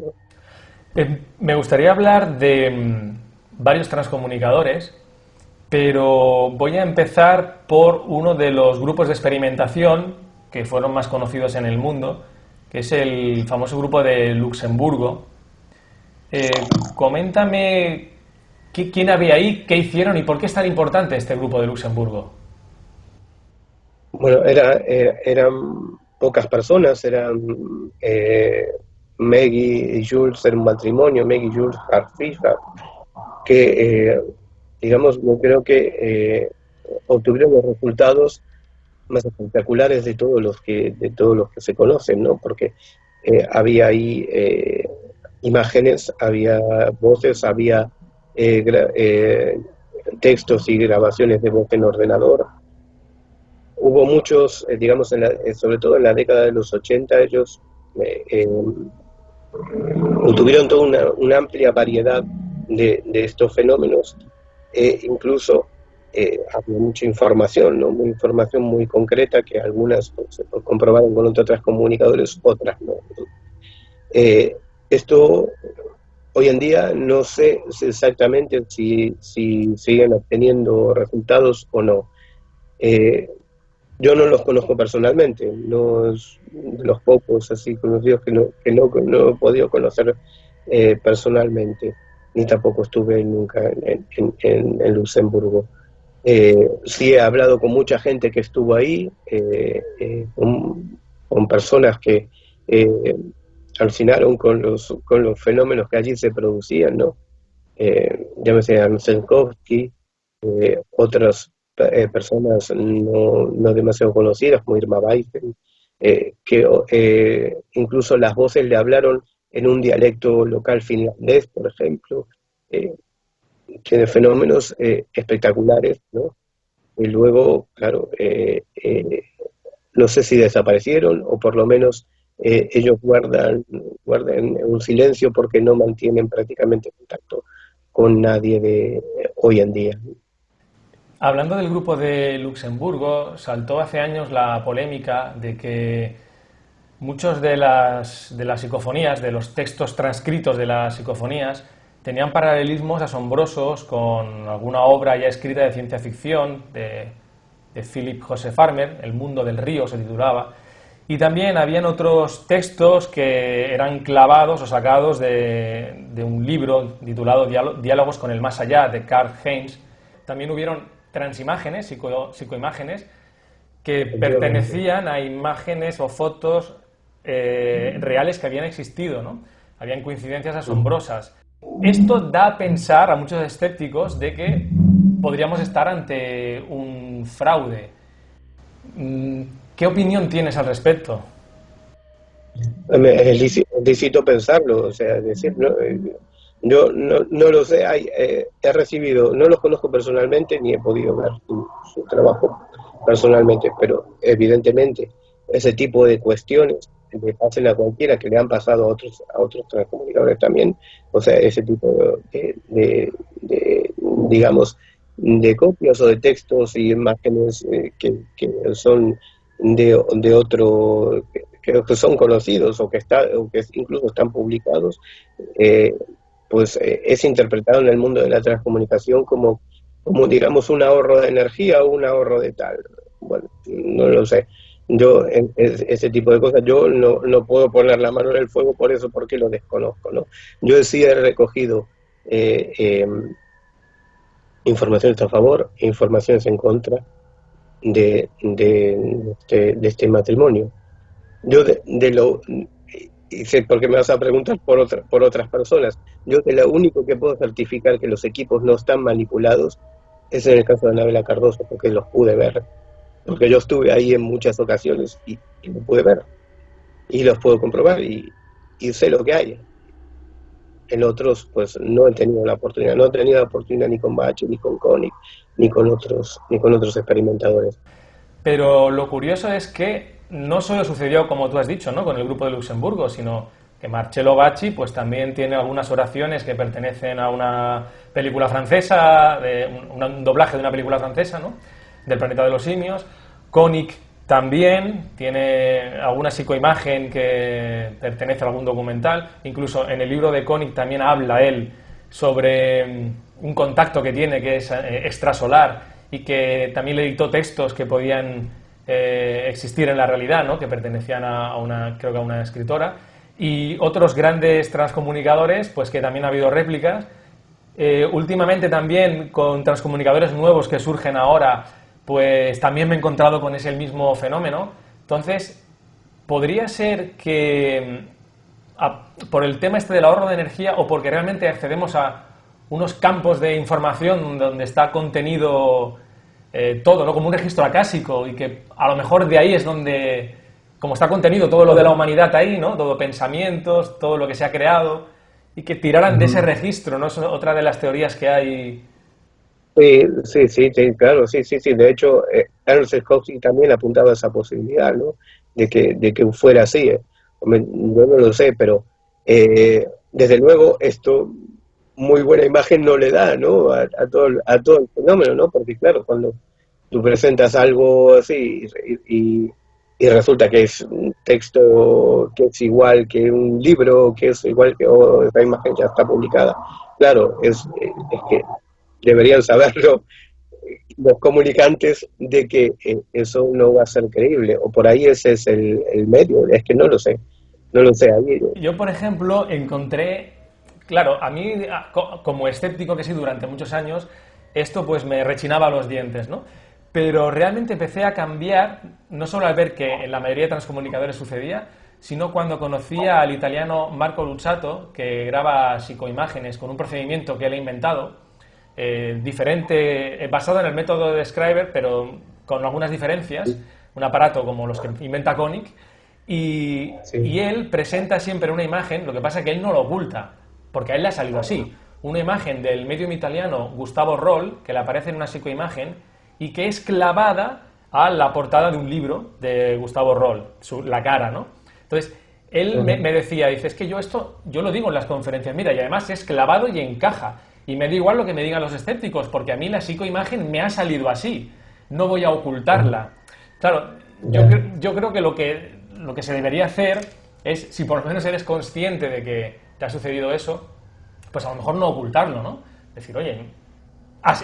Eh, me gustaría hablar de mm, varios transcomunicadores, pero voy a empezar por uno de los grupos de experimentación que fueron más conocidos en el mundo, que es el famoso grupo de Luxemburgo. Eh, coméntame quién había ahí, qué hicieron y por qué es tan importante este grupo de Luxemburgo. Bueno, era, eran pocas personas, eran eh, Maggie y Jules, era un matrimonio, Maggie y Jules Hartfischer, que, eh, digamos, yo creo que eh, obtuvieron los resultados más espectaculares de todos los que de todos los que se conocen, ¿no? Porque eh, había ahí imágenes, había voces, había textos y grabaciones de voz en ordenador, hubo muchos, eh, digamos, eh, sobre todo en la década de los 80, ellos eh, tuvieron toda una, amplia variedad de, estos fenómenos, e incluso había mucha información, ¿no? Una información muy concreta que algunas pues, se comprobaron con otras comunicadores, otras no. Esto hoy en día no sé exactamente si, si siguen obteniendo resultados o no. yo no los conozco personalmente, no los pocos así conocidos que no, que no, no he podido conocer eh, personalmente, ni tampoco estuve nunca en, en, Luxemburgo. Eh, sí he hablado con mucha gente que estuvo ahí, eh, con, personas que alucinaron con los, con los fenómenos que allí se producían, ¿no? llámese Anselkovsky, otras eh, personas no, no, demasiado conocidas, como Irma Weisen, eh, que eh, incluso las voces le hablaron en un dialecto local finlandés, por ejemplo, tiene fenómenos espectaculares, ¿no? Y luego, claro, no sé si desaparecieron o por lo menos ellos guardan, un silencio porque no mantienen prácticamente contacto con nadie de hoy en día. Hablando del grupo de Luxemburgo, saltó hace años la polémica de que muchos de las, de las psicofonías, de los textos transcritos de las psicofonías, tenían paralelismos asombrosos con alguna obra ya escrita de ciencia ficción de, de Philip Joseph Farmer, El mundo del río se titulaba, y también habían otros textos que eran clavados o sacados de, de un libro titulado Diálogos con el más allá de Karl Heinz. También hubieron transimágenes, psicoimágenes, que pertenecían a imágenes o fotos eh, reales que habían existido, ¿no? Habían coincidencias asombrosas. Esto da a pensar a muchos escépticos de que podríamos estar ante un fraude. ¿Qué opinión tienes al respecto? Es lícito pensarlo, o sea, decir, eh, yo no, no lo sé, eh, he recibido, no los conozco personalmente ni he podido ver su, trabajo personalmente, pero evidentemente ese tipo de cuestiones le pasen a cualquiera que le han pasado a otros a otros transcomunicadores también, o sea, ese tipo de, digamos, de copias o de textos y imágenes eh, que, son de, de otro, que, que, son conocidos o que, está, o que incluso están publicados, eh, pues eh, es interpretado en el mundo de la transcomunicación como, como, digamos, un ahorro de energía o un ahorro de tal. Bueno, no lo sé. Yo, ese tipo de cosas, yo no, no puedo poner la mano en el fuego por eso, porque lo desconozco, ¿no? Yo sí he recogido eh, em, informaciones a favor informaciones en contra de, de, de este matrimonio. Yo de, de, lo, y porque me vas a preguntar por, otra, por otras personas. Yo que lo único que puedo certificar que los equipos no están manipulados es en el caso de Anabela Cardoso, porque los pude ver. Porque yo estuve ahí en muchas ocasiones y, lo pude ver. Y los puedo comprobar y, sé lo que hay. En otros, pues no he tenido la oportunidad. No he tenido la oportunidad ni con Bache, ni con Koenig, ni con otros, ni con otros experimentadores. Pero lo curioso es que no solo sucedió, como tú has dicho, ¿no? con el grupo de Luxemburgo, sino que Marcello Bacci pues, también tiene algunas oraciones que pertenecen a una película francesa, de un, doblaje de una película francesa, ¿no? del planeta de los simios. Koenig también tiene alguna psicoimagen que pertenece a algún documental. Incluso en el libro de Koenig también habla él sobre mm, un contacto que tiene que es eh, extrasolar y que también le dictó textos que podían eh, existir en la realidad, ¿no? que pertenecían a, una, creo que a una escritora, y otros grandes transcomunicadores, pues que también ha habido réplicas. Eh, últimamente también con transcomunicadores nuevos que surgen ahora, pues también me he encontrado con ese mismo fenómeno. Entonces, podría ser que mm, por el tema este del ahorro de energía o porque realmente accedemos a unos campos de información donde está contenido eh, todo, ¿no? Como un registro acásico y que a lo mejor de ahí es donde, como está contenido todo lo de la humanidad ahí, ¿no? Todo pensamientos, todo lo que se ha creado y que tiraran de ese registro, ¿no? Es otra de las teorías que hay. Sí, sí, sí, claro, sí, sí, sí. De hecho, eh, Ernst también apuntaba a esa posibilidad, ¿no? De que, de que fuera así. ¿eh? Yo no lo sé, pero eh, desde luego esto muy buena imagen no le da, ¿no? A, todo, a todo el fenómeno, ¿no? Porque claro, cuando tú presentas algo así y, resulta que es un texto que es igual que un libro, que es igual que esa imagen ya está publicada, claro, es, es que deberían saberlo los comunicantes de que eh, eso no va a ser creíble, o por ahí ese es el, medio, es que no lo sé, no lo sé. Yo, por ejemplo, encontré, claro, a mí como escéptico que sí durante muchos años, esto pues me rechinaba los dientes, ¿no? Pero realmente empecé a cambiar, no solo al ver que en la mayoría de transcomunicadores sucedía, sino cuando conocía al italiano Marco Luzzatto, que graba psicoimágenes con un procedimiento que él ha inventado, eh, diferente, eh, basado en el método de Describer, pero con algunas diferencias, un aparato como los que inventa Koenig, y, y, él presenta siempre una imagen, lo que pasa es que él no lo oculta, porque a él le ha salido así, una imagen del medium italiano Gustavo Roll, que le aparece en una psicoimagen, y que es clavada a la portada de un libro de Gustavo Roll, la cara, ¿no? Entonces, él me, decía, dice, es que yo esto, yo lo digo en las conferencias, mira, y además es clavado y encaja. Y me da igual lo que me digan los escépticos, porque a mí la psicoimagen me ha salido así. No voy a ocultarla. Claro, yo, yo creo que lo, que lo que se debería hacer es, si por lo menos eres consciente de que te ha sucedido eso, pues a lo mejor no ocultarlo, ¿no? Decir, oye,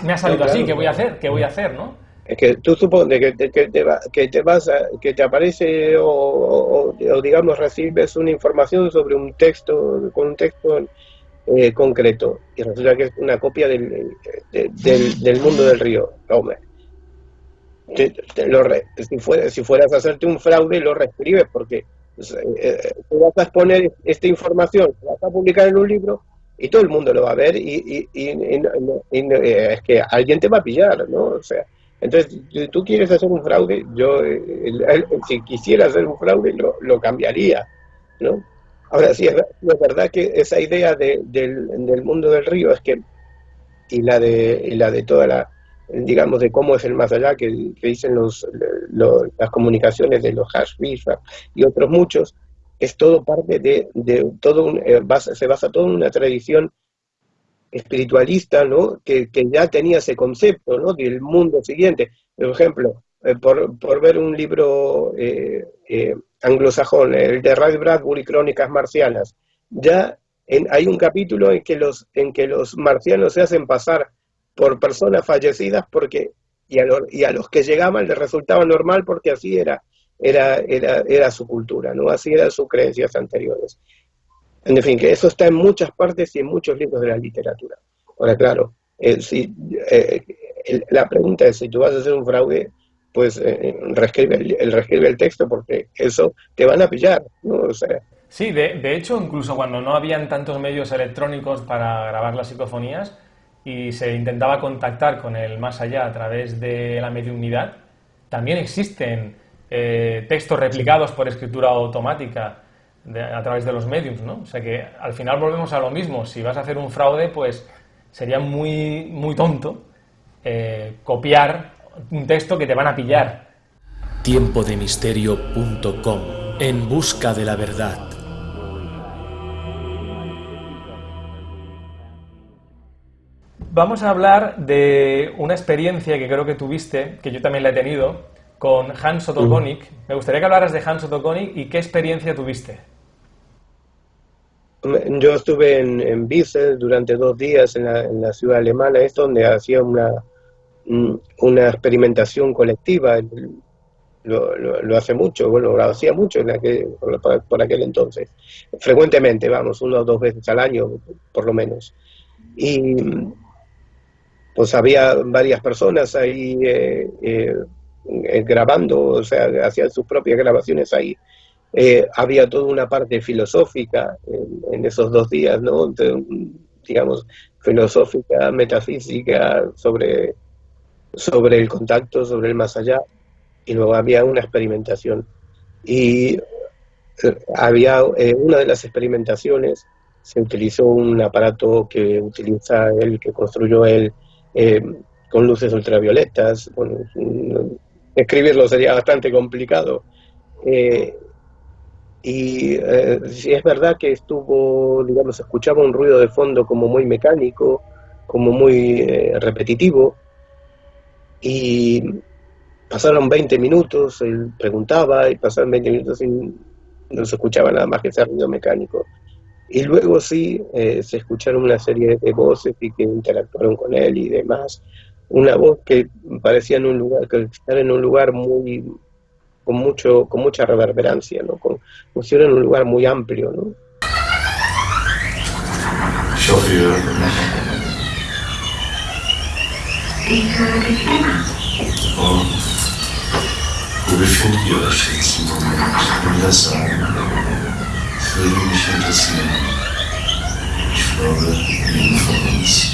me ha salido así, ¿qué voy a hacer? ¿Qué voy a hacer, no? Es que tú supones que te, que te, que te vas que te aparece o, digamos recibes una información sobre un texto con un texto eh, concreto y resulta que es una copia del, del, mundo del río. Hombre, lo si, fueras, si fueras a hacerte un fraude lo reescribes porque pues, eh, eh, vas a exponer esta información, vas a publicar en un libro y todo el mundo lo va a ver y, y, eh, es que alguien te va a pillar, ¿no? O sea, entonces, si tú quieres hacer un fraude, yo, si quisiera hacer un fraude, lo, lo cambiaría, ¿no? Ahora sí, es, verdad que esa idea de, del, mundo del río es que, y la de, y la de toda la, digamos, de cómo es el más allá, que, dicen los, las comunicaciones de los hash y otros muchos, es todo parte de, todo un, eh, se basa todo en una tradición espiritualista, ¿no? Que, ya tenía ese concepto, ¿no? Del mundo siguiente. Por ejemplo, eh, por, por, ver un libro eh, anglosajón, el de Ray Bradbury, Crónicas Marcianas, ya en, hay un capítulo en que, los, en que los marcianos se hacen pasar por personas fallecidas porque y a, y a los que llegaban les resultaba normal porque así era, era su cultura, ¿no? Así eran sus creencias anteriores. En fin, que eso está en muchas partes y en muchos libros de la literatura. Ahora, claro, eh, si, eh, la pregunta es, si tú vas a hacer un fraude, pues eh, reescribe, el, reescribe el texto porque eso te van a pillar, ¿no? O sea, sí, de, de hecho, incluso cuando no habían tantos medios electrónicos para grabar las psicofonías y se intentaba contactar con el más allá a través de la mediunidad, también existen eh, textos replicados por escritura automática a través de los medios, ¿no? O sea que al final volvemos a lo mismo. Si vas a hacer un fraude, pues sería muy, muy tonto eh, copiar un texto que te van a pillar. Tiempodemisterio.com En busca de la verdad. Vamos a hablar de una experiencia que creo que tuviste, que yo también la he tenido, con Hans Otto Me gustaría que hablaras de Hans Otto y qué experiencia tuviste. Yo estuve en, en durante dos días en la, ciudad alemana, es donde hacía una, una experimentación colectiva. Lo, hace mucho, bueno, lo hacía mucho en aquel, por, aquel entonces. Frecuentemente, vamos, una o dos veces al año, por lo menos. Y pues había varias personas ahí eh, eh, grabando, o sea, hacían sus propias grabaciones ahí. Eh, había toda una parte filosófica en, esos dos días, ¿no? digamos, filosófica, metafísica, sobre, sobre el contacto, sobre el más allá, y luego había una experimentación. Y eh, había una de las experimentaciones, se utilizó un aparato que utiliza él, que construyó él, con luces ultravioletas, bueno, escribirlo sería bastante complicado. Eh, y eh, si es verdad que estuvo, digamos, escuchaba un ruido de fondo como muy mecánico, como muy eh, repetitivo, y pasaron 20 minutos, él preguntaba, y pasaron 20 minutos y no se escuchaba nada más que ese ruido mecánico. Y luego sí se escucharon una serie de voces y que interactuaron con él y demás, una voz que parecía en un lugar, que estar en un lugar muy, con mucho, con mucha reverberancia, ¿no? Con, si en un lugar muy amplio, ¿no? Oh, wo befindet ihr euch jetzt im Moment? Ich will das sagen. Würde mich interessieren. Ich glaube, jeden von uns.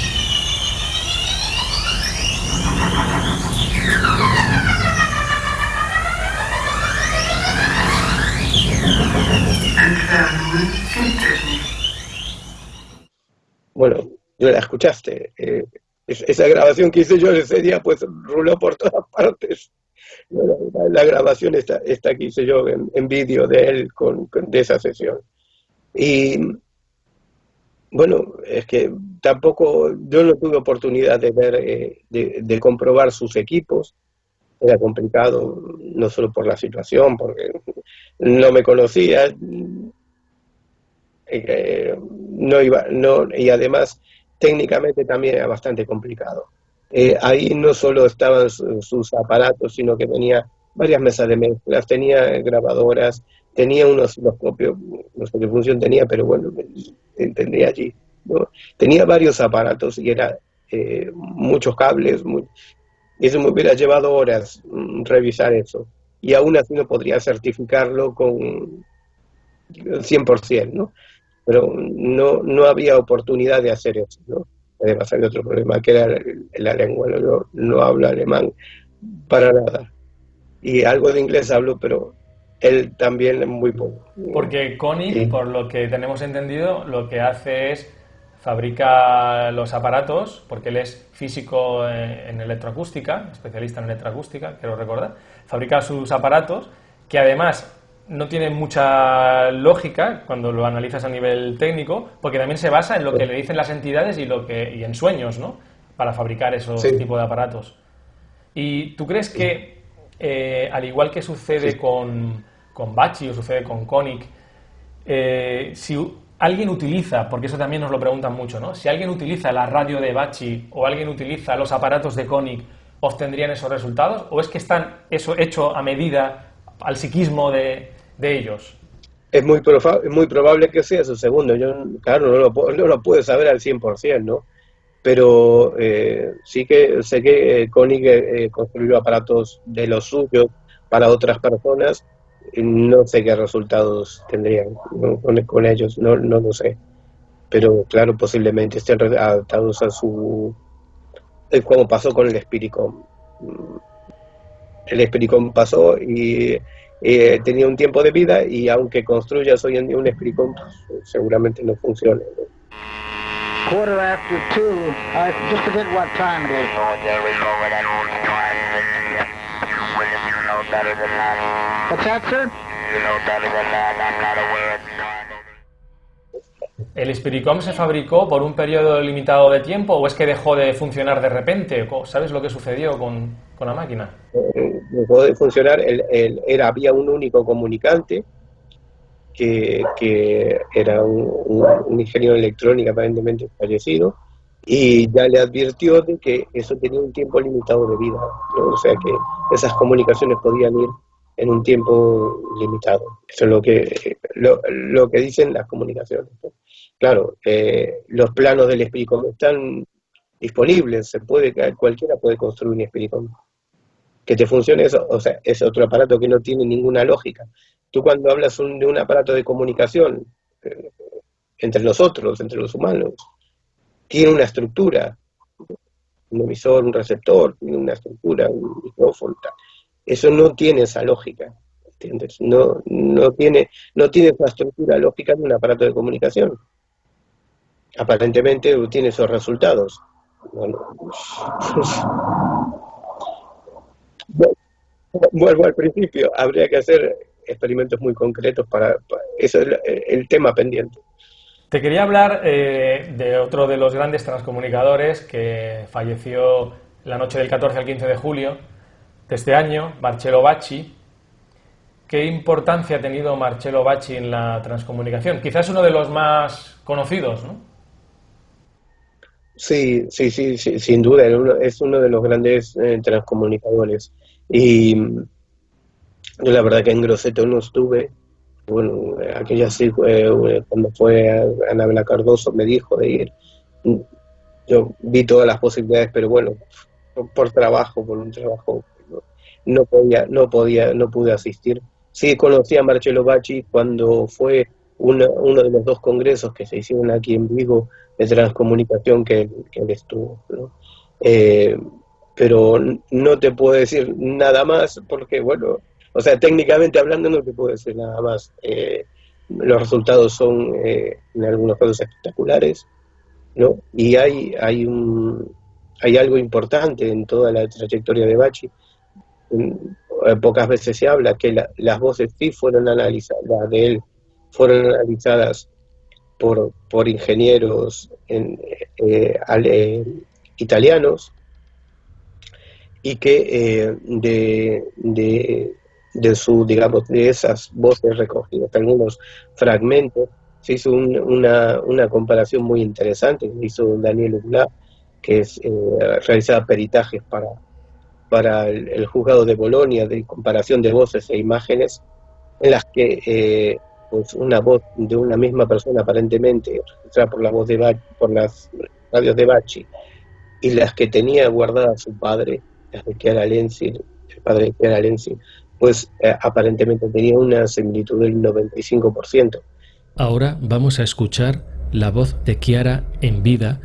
Bueno, yo la escuchaste. Eh, esa grabación que hice yo ese día, pues ruló por todas partes. La, grabación está, esta que hice yo en, vídeo de él con, de esa sesión. Y bueno, es que tampoco yo no tuve oportunidad de ver, eh, de, comprobar sus equipos. Era complicado, no solo por la situación, porque no me conocía, eh, no iba, no, y además técnicamente también era bastante complicado. Eh, ahí no solo estaban sus aparatos, sino que tenía varias mesas de mezclas, tenía grabadoras, tenía un osciloscopio, no sé qué función tenía, pero bueno, entendía allí. ¿no? Tenía varios aparatos y era eh, muchos cables, y eso me hubiera llevado horas mm, revisar eso. Y aún así no podría certificarlo con 100%, ¿no? Pero no, no había oportunidad de hacer eso, ¿no? Además hay otro problema, que era la lengua, no, no hablo alemán para nada. Y algo de inglés hablo, pero él también muy poco. Porque Connie, por lo que tenemos entendido, lo que hace es fabrica los aparatos, porque él es físico en electroacústica, especialista en electroacústica, quiero recordar, fabrica sus aparatos que además no tiene mucha lógica cuando lo analizas a nivel técnico, porque también se basa en lo que le dicen las entidades y, lo que, y en sueños, ¿no? Para fabricar esos tipos de aparatos. ¿Y tú crees que, eh, al igual que sucede con, con Bachi o sucede con Konik, eh, si alguien utiliza, porque eso también nos lo preguntan mucho, ¿no? Si alguien utiliza la radio de Bachi o alguien utiliza los aparatos de Konik, ¿obtendrían esos resultados? ¿O es que están eso hecho a medida al psiquismo de, de ellos? Es muy, muy probable que sea su segundo. Yo, claro, no lo, no lo puedo saber al 100%, ¿no? Pero eh, sí que sé que eh, Koenig eh, construyó aparatos de los suyos para otras personas. No sé qué resultados tendrían con, ellos, no, no lo sé. Pero claro, posiblemente estén adaptados a su... como pasó con el Spiricom. El Spiricom pasó y eh, tenía un tiempo de vida y aunque construyas hoy en día un Spricom, pues, seguramente no funcione. ¿no? Quarter after two, uh, just forget what time it is. What's that, sir? You know better than that. I'm not aware of ¿El Spiricom se fabricó por un periodo limitado de tiempo o es que dejó de funcionar de repente? ¿Sabes lo que sucedió con, la máquina? Eh, dejó de funcionar, era, había un único comunicante que, era un, ingeniero electrónico aparentemente fallecido y ya le advirtió de que eso tenía un tiempo limitado de vida, o sea que esas comunicaciones podían ir en un tiempo limitado. Eso es lo que, lo, que dicen las comunicaciones. Claro, eh, los planos del Espiricom están disponibles, se puede, cualquiera puede construir un Espiricom. Que te funcione eso, o sea, es otro aparato que no tiene ninguna lógica. Tú cuando hablas de un aparato de comunicación eh, entre nosotros, entre los humanos, tiene una estructura, un emisor, un receptor, tiene una estructura, un micrófono, eso no tiene esa lógica, ¿entiendes? No, no, tiene, no tiene esa estructura lógica de un aparato de comunicación. Aparentemente tiene esos resultados. Vuelvo al principio, habría que hacer experimentos muy concretos para, eso es el, tema pendiente. Te quería hablar eh, de otro de los grandes transcomunicadores que falleció la noche del 14 al 15 de julio, de este año, Marcello Bacci. ¿Qué importancia ha tenido Marcello Bacci en la transcomunicación? Quizás uno de los más conocidos, ¿no? Sí, sí, sí, sin duda, es uno de los grandes eh, transcomunicadores. Y la verdad que en Grosseto no estuve, bueno, aquella sí, eh, cuando fue Anabela Cardoso me dijo de ir, yo vi todas las posibilidades, pero bueno, por, trabajo, por un trabajo, no, podía, no podía, no pude asistir. Sí conocí a Marcelo Bacci cuando fue uno de los dos congresos que se hicieron aquí en Vigo de transcomunicación que, él estuvo. Eh, pero no te puedo decir nada más porque, bueno, o sea, técnicamente hablando no te puedo decir nada más. Eh, los resultados son eh, en algunos casos espectaculares, ¿no? Y hay, hay, un, hay algo importante en toda la trayectoria de Bachi. Pocas veces se habla que las voces sí fueron analizadas, de él fueron analizadas por, por ingenieros en, eh, eh, italianos y que eh, de, de, de, su, digamos, de esas voces recogidas, algunos fragmentos, se hizo una, una, comparación muy interesante que hizo Daniel Ugla, que es, realizaba peritajes para, para el, juzgado de Bolonia de comparación de voces e imágenes, en las que pues una voz de una misma persona aparentemente registrada por la voz de por las radios de Bachi y las que tenía guardada su padre, las de Chiara Lenzi, el padre de Chiara Lenzi, pues eh, aparentemente tenía una similitud del 95%. Ahora vamos a escuchar la voz de Chiara en vida.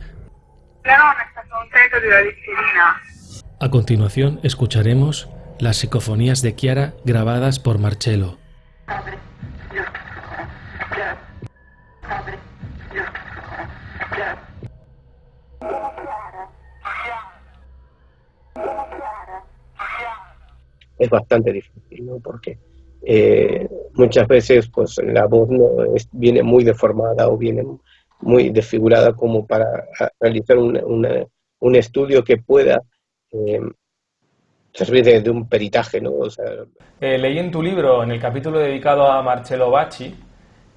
A continuación escucharemos las psicofonías de Chiara grabadas por Marcello. Es bastante difícil, ¿no? Porque eh, muchas veces pues la voz no viene muy deformada o viene muy desfigurada como para realizar un estudio que pueda eh, servir de, un peritaje, ¿no? Eh, leí en tu libro, en el capítulo dedicado a Marcello Bacci,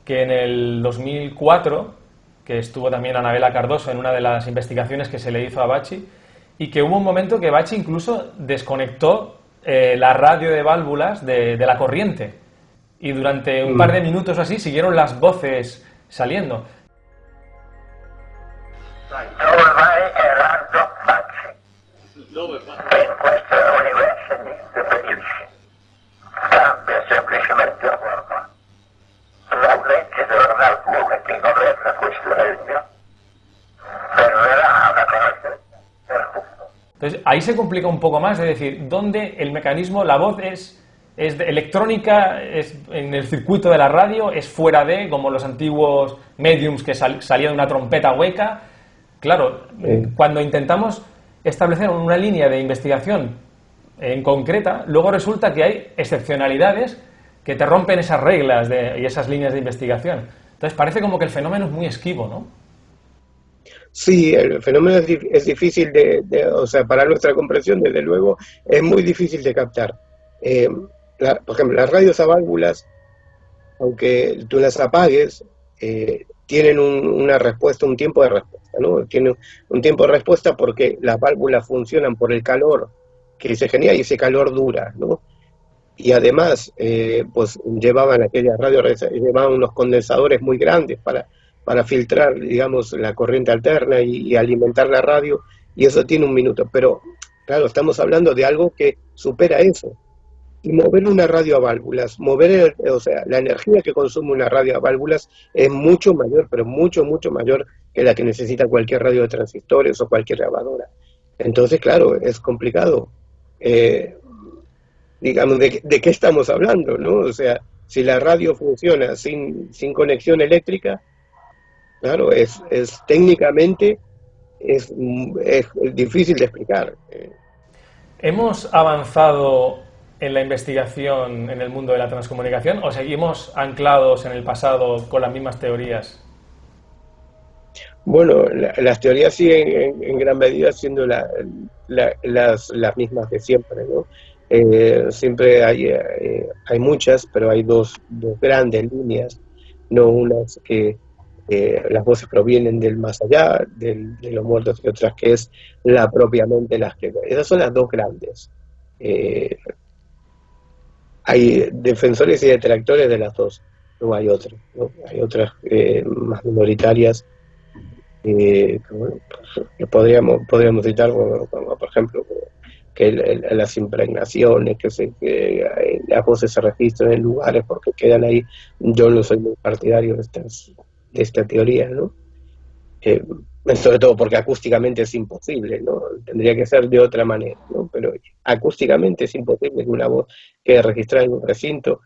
que en el 2004, que estuvo también Anabela Cardoso en una de las investigaciones que se le hizo a Bacci, y que hubo un momento que Bacci incluso desconectó eh, la radio de válvulas de, la corriente. Y durante un par de mm. minutos así siguieron las voces saliendo. Entonces, ahí se complica un poco más, es decir, dónde el mecanismo, la voz es, es electrónica, es en el circuito de la radio, es fuera de, como los antiguos mediums que salía de una trompeta hueca. Claro, cuando intentamos establecer una línea de investigación en concreta, luego resulta que hay excepcionalidades que te rompen esas reglas y esas líneas de investigación. Entonces parece como que el fenómeno es muy esquivo, ¿no? Sí, el fenómeno es, difícil de, o sea, para nuestra comprensión, desde luego, es muy difícil de captar. Eh, por ejemplo, las radios a válvulas, aunque tú las apagues, eh, tienen una respuesta, un tiempo de respuesta, ¿no? Tienen un tiempo de respuesta porque las válvulas funcionan por el calor que se genera y ese calor dura, ¿no? Y además, eh, pues llevaban aquellas radios, llevaban unos condensadores muy grandes para para filtrar, digamos, la corriente alterna y, alimentar la radio, y eso tiene un minuto. Pero, claro, estamos hablando de algo que supera eso. Y mover una radio a válvulas, mover, o sea, la energía que consume una radio a válvulas es mucho mayor, pero mucho, mucho mayor que la que necesita cualquier radio de transistores o cualquier grabadora. Entonces, claro, es complicado. Eh, digamos, de, de, qué estamos hablando, ¿no? O sea, si la radio funciona sin, sin conexión eléctrica, Claro, es, es técnicamente es, difícil de explicar. ¿Hemos avanzado en la investigación en el mundo de la transcomunicación o seguimos anclados en el pasado con las mismas teorías? Bueno, las teorías siguen en, gran medida siendo las, las, mismas de siempre, ¿no? Eh, siempre hay, eh, hay muchas, pero hay dos, dos grandes líneas, no unas que eh, las voces provienen del más allá, de los muertos y otras que es la propiamente las que... Esas son las dos grandes. Eh, hay defensores y detractores de las dos, no hay otras, hay otras eh, más minoritarias que, podríamos, podríamos citar, por ejemplo, que las impregnaciones, que, se, que las voces se registran en lugares porque quedan ahí. Yo no soy muy partidario de, estas, de esta teoría, ¿no? Eh, sobre todo porque acústicamente es imposible, ¿no? Tendría que ser de otra manera, ¿no? Pero acústicamente es imposible que una voz quede registrada en un recinto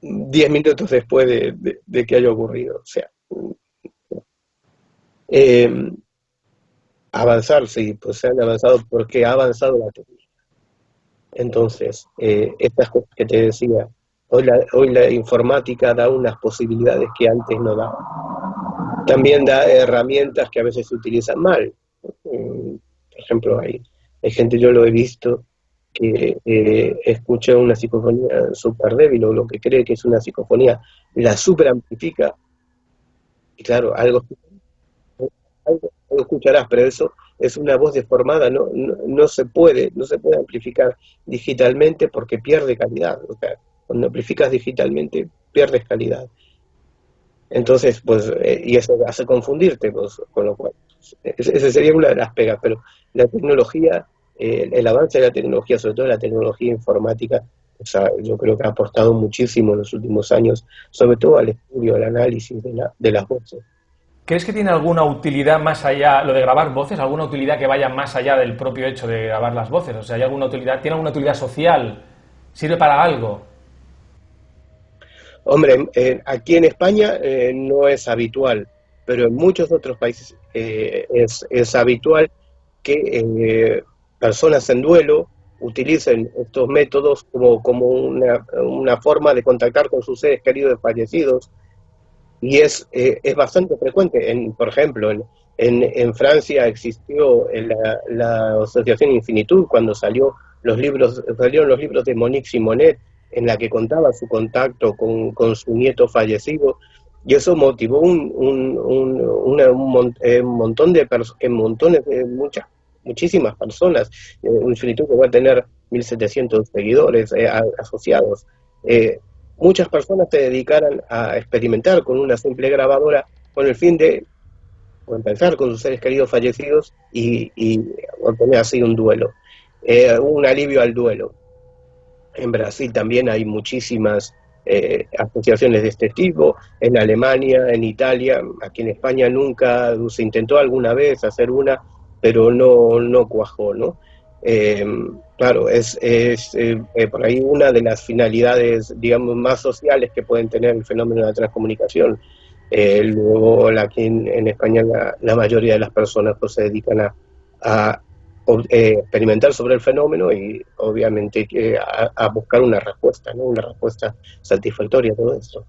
diez minutos después de, que haya ocurrido. O sea, eh, avanzar, sí, pues se han avanzado porque ha avanzado la tecnología. Entonces, eh, estas cosas que te decía, hoy la, hoy la informática da unas posibilidades que antes no daba. También da herramientas que a veces se utilizan mal. Mm, por ejemplo, hay, hay gente, yo lo he visto, que eh, escucha una psicofonía súper débil o lo que cree que es una psicofonía, la super amplifica. Y claro, algo algo escucharás, pero eso es una voz deformada, no, no, se puede, no se puede amplificar digitalmente porque pierde calidad. O sea, cuando amplificas digitalmente pierdes calidad. Entonces, pues, eh, y eso hace confundirte, con lo cual, esa sería una de las pegas, pero la tecnología, eh, el avance de la tecnología, sobre todo la tecnología informática, o sea, yo creo que ha aportado muchísimo en los últimos años, sobre todo al estudio, al análisis de, la, de las voces. ¿Crees que tiene alguna utilidad más allá, lo de grabar voces, alguna utilidad que vaya más allá del propio hecho de grabar las voces? O sea, ¿hay alguna utilidad, ¿tiene alguna utilidad social? ¿Sirve para algo? Hombre, eh, aquí en España eh, no es habitual, pero en muchos otros países eh, es, habitual que personas en duelo utilicen estos métodos como, como una, una, forma de contactar con sus seres queridos fallecidos y es, eh, es bastante frecuente. En, por ejemplo, en, en, Francia existió la, la, Asociación Infinitud cuando salió los libros, salieron los libros de Monique Simonet, en la que contaba su contacto con, con su nieto fallecido, y eso motivó un, un, un, un eh, montón de personas, montones de muchas, muchísimas personas, eh, un Infinitud que va a tener 1.700 seguidores asociados. Eh, muchas personas se dedicaran a experimentar con una simple grabadora con el fin de empezar con sus seres queridos fallecidos y, obtener así un duelo, eh, un alivio al duelo. En Brasil también hay muchísimas eh, asociaciones de este tipo, en Alemania, en Italia, aquí en España nunca se intentó alguna vez hacer una, pero no, no cuajó, ¿no? Eh, claro, es, es eh, eh, por ahí una de las finalidades, digamos, más sociales que pueden tener el fenómeno de la transcomunicación. luego, aquí en, España la, mayoría de las personas pues, se dedican a, experimentar sobre el fenómeno y obviamente a, a buscar una respuesta, ¿no? una respuesta satisfactoria a todo esto.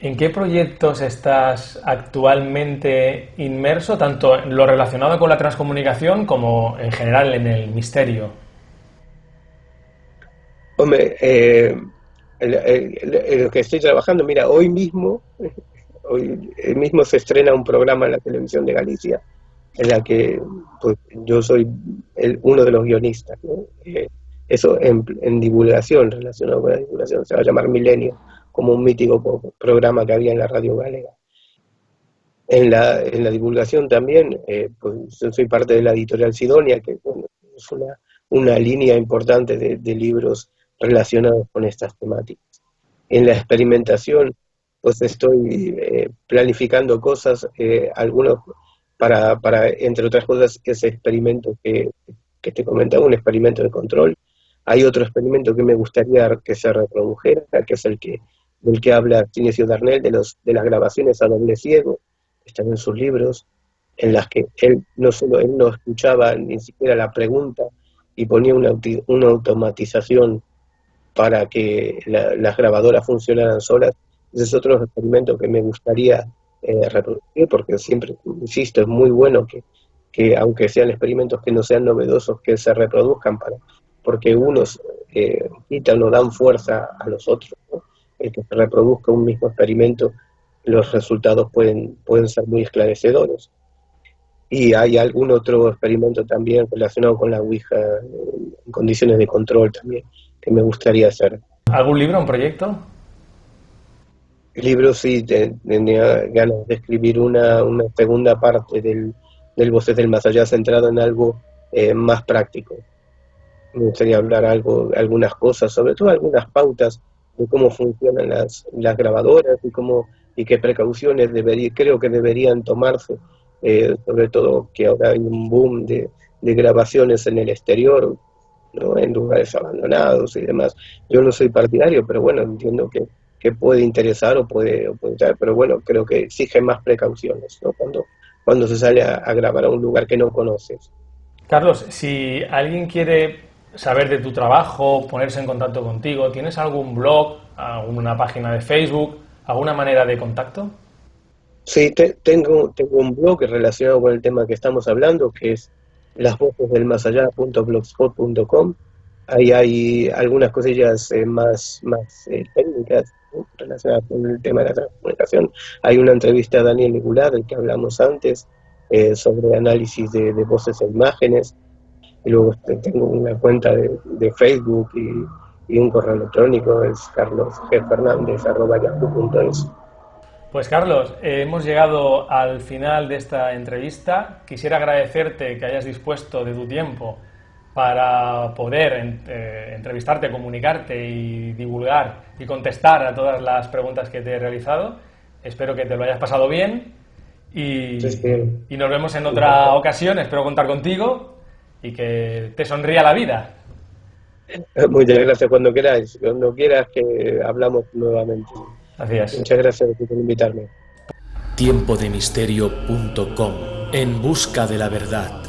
¿En qué proyectos estás actualmente inmerso, tanto en lo relacionado con la transcomunicación como en general en el misterio? Hombre, eh, lo que estoy trabajando, mira, hoy mismo, hoy mismo se estrena un programa en la televisión de Galicia en la que pues, yo soy uno de los guionistas. Eh, eso en, en divulgación, relacionado con la divulgación, se va a llamar Milenio como un mítico programa que había en la radio galega. En la, en la divulgación también, eh, pues yo soy parte de la editorial Sidonia, que es una, una línea importante de, libros relacionados con estas temáticas. En la experimentación, pues estoy eh, planificando cosas, eh, algunos para, para, entre otras cosas, ese experimento que, que te comentaba, un experimento de control. Hay otro experimento que me gustaría que se reprodujera, que es el que del que habla Sinesio Darnell, de, los, de las grabaciones a doble ciego, están en sus libros, en las que él no solo él no escuchaba ni siquiera la pregunta y ponía una, una automatización para que las grabadoras funcionaran solas. Es otro experimento que me gustaría eh, reproducir, porque siempre, insisto, es muy bueno que, que, aunque sean experimentos que no sean novedosos, que se reproduzcan, para, porque unos eh, quitan o dan fuerza a los otros el que se reproduzca un mismo experimento los resultados pueden, pueden ser muy esclarecedores. Y hay algún otro experimento también relacionado con la Ouija en condiciones de control también que me gustaría hacer. ¿Algún libro, un proyecto? Libro sí, tenía ganas de escribir una, una segunda parte del, del Voces del Más Allá centrado en algo eh, más práctico. Me gustaría hablar algo, algunas cosas, sobre todo algunas pautas de cómo funcionan las, las grabadoras y cómo y qué precauciones debería, creo que deberían tomarse, eh, sobre todo que ahora hay un boom de, de grabaciones en el exterior, ¿no? en lugares abandonados y demás. Yo no soy partidario, pero bueno, entiendo que, que puede interesar o puede, o puede pero bueno, creo que exige más precauciones ¿no? cuando, cuando se sale a, a grabar a un lugar que no conoces. Carlos, si alguien quiere saber de tu trabajo, ponerse en contacto contigo, ¿tienes algún blog, alguna página de Facebook, alguna manera de contacto? Sí, te, tengo, tengo un blog relacionado con el tema que estamos hablando, que es lasvocesdelmasallá.blogspot.com. Ahí hay algunas cosillas eh, más, más eh, técnicas relacionadas con el tema de la comunicación. Hay una entrevista a Daniel Nicolás, del que hablamos antes, eh, sobre análisis de, de, voces e imágenes. Y luego este, tengo una cuenta de, de Facebook y, y, un correo electrónico, es carlosgfernández.yahoo.es. Pues Carlos, eh, hemos llegado al final de esta entrevista. Quisiera agradecerte que hayas dispuesto de tu tiempo para poder eh, entrevistarte, comunicarte y divulgar y contestar a todas las preguntas que te he realizado. Espero que te lo hayas pasado bien y, Sí, y nos vemos en otra ocasión. Espero contar contigo y que te sonría la vida. Muchas gracias cuando queráis, cuando quieras que hablamos nuevamente. Gracias. Muchas gracias por invitarme. Tiempodemisterio.com En busca de la verdad.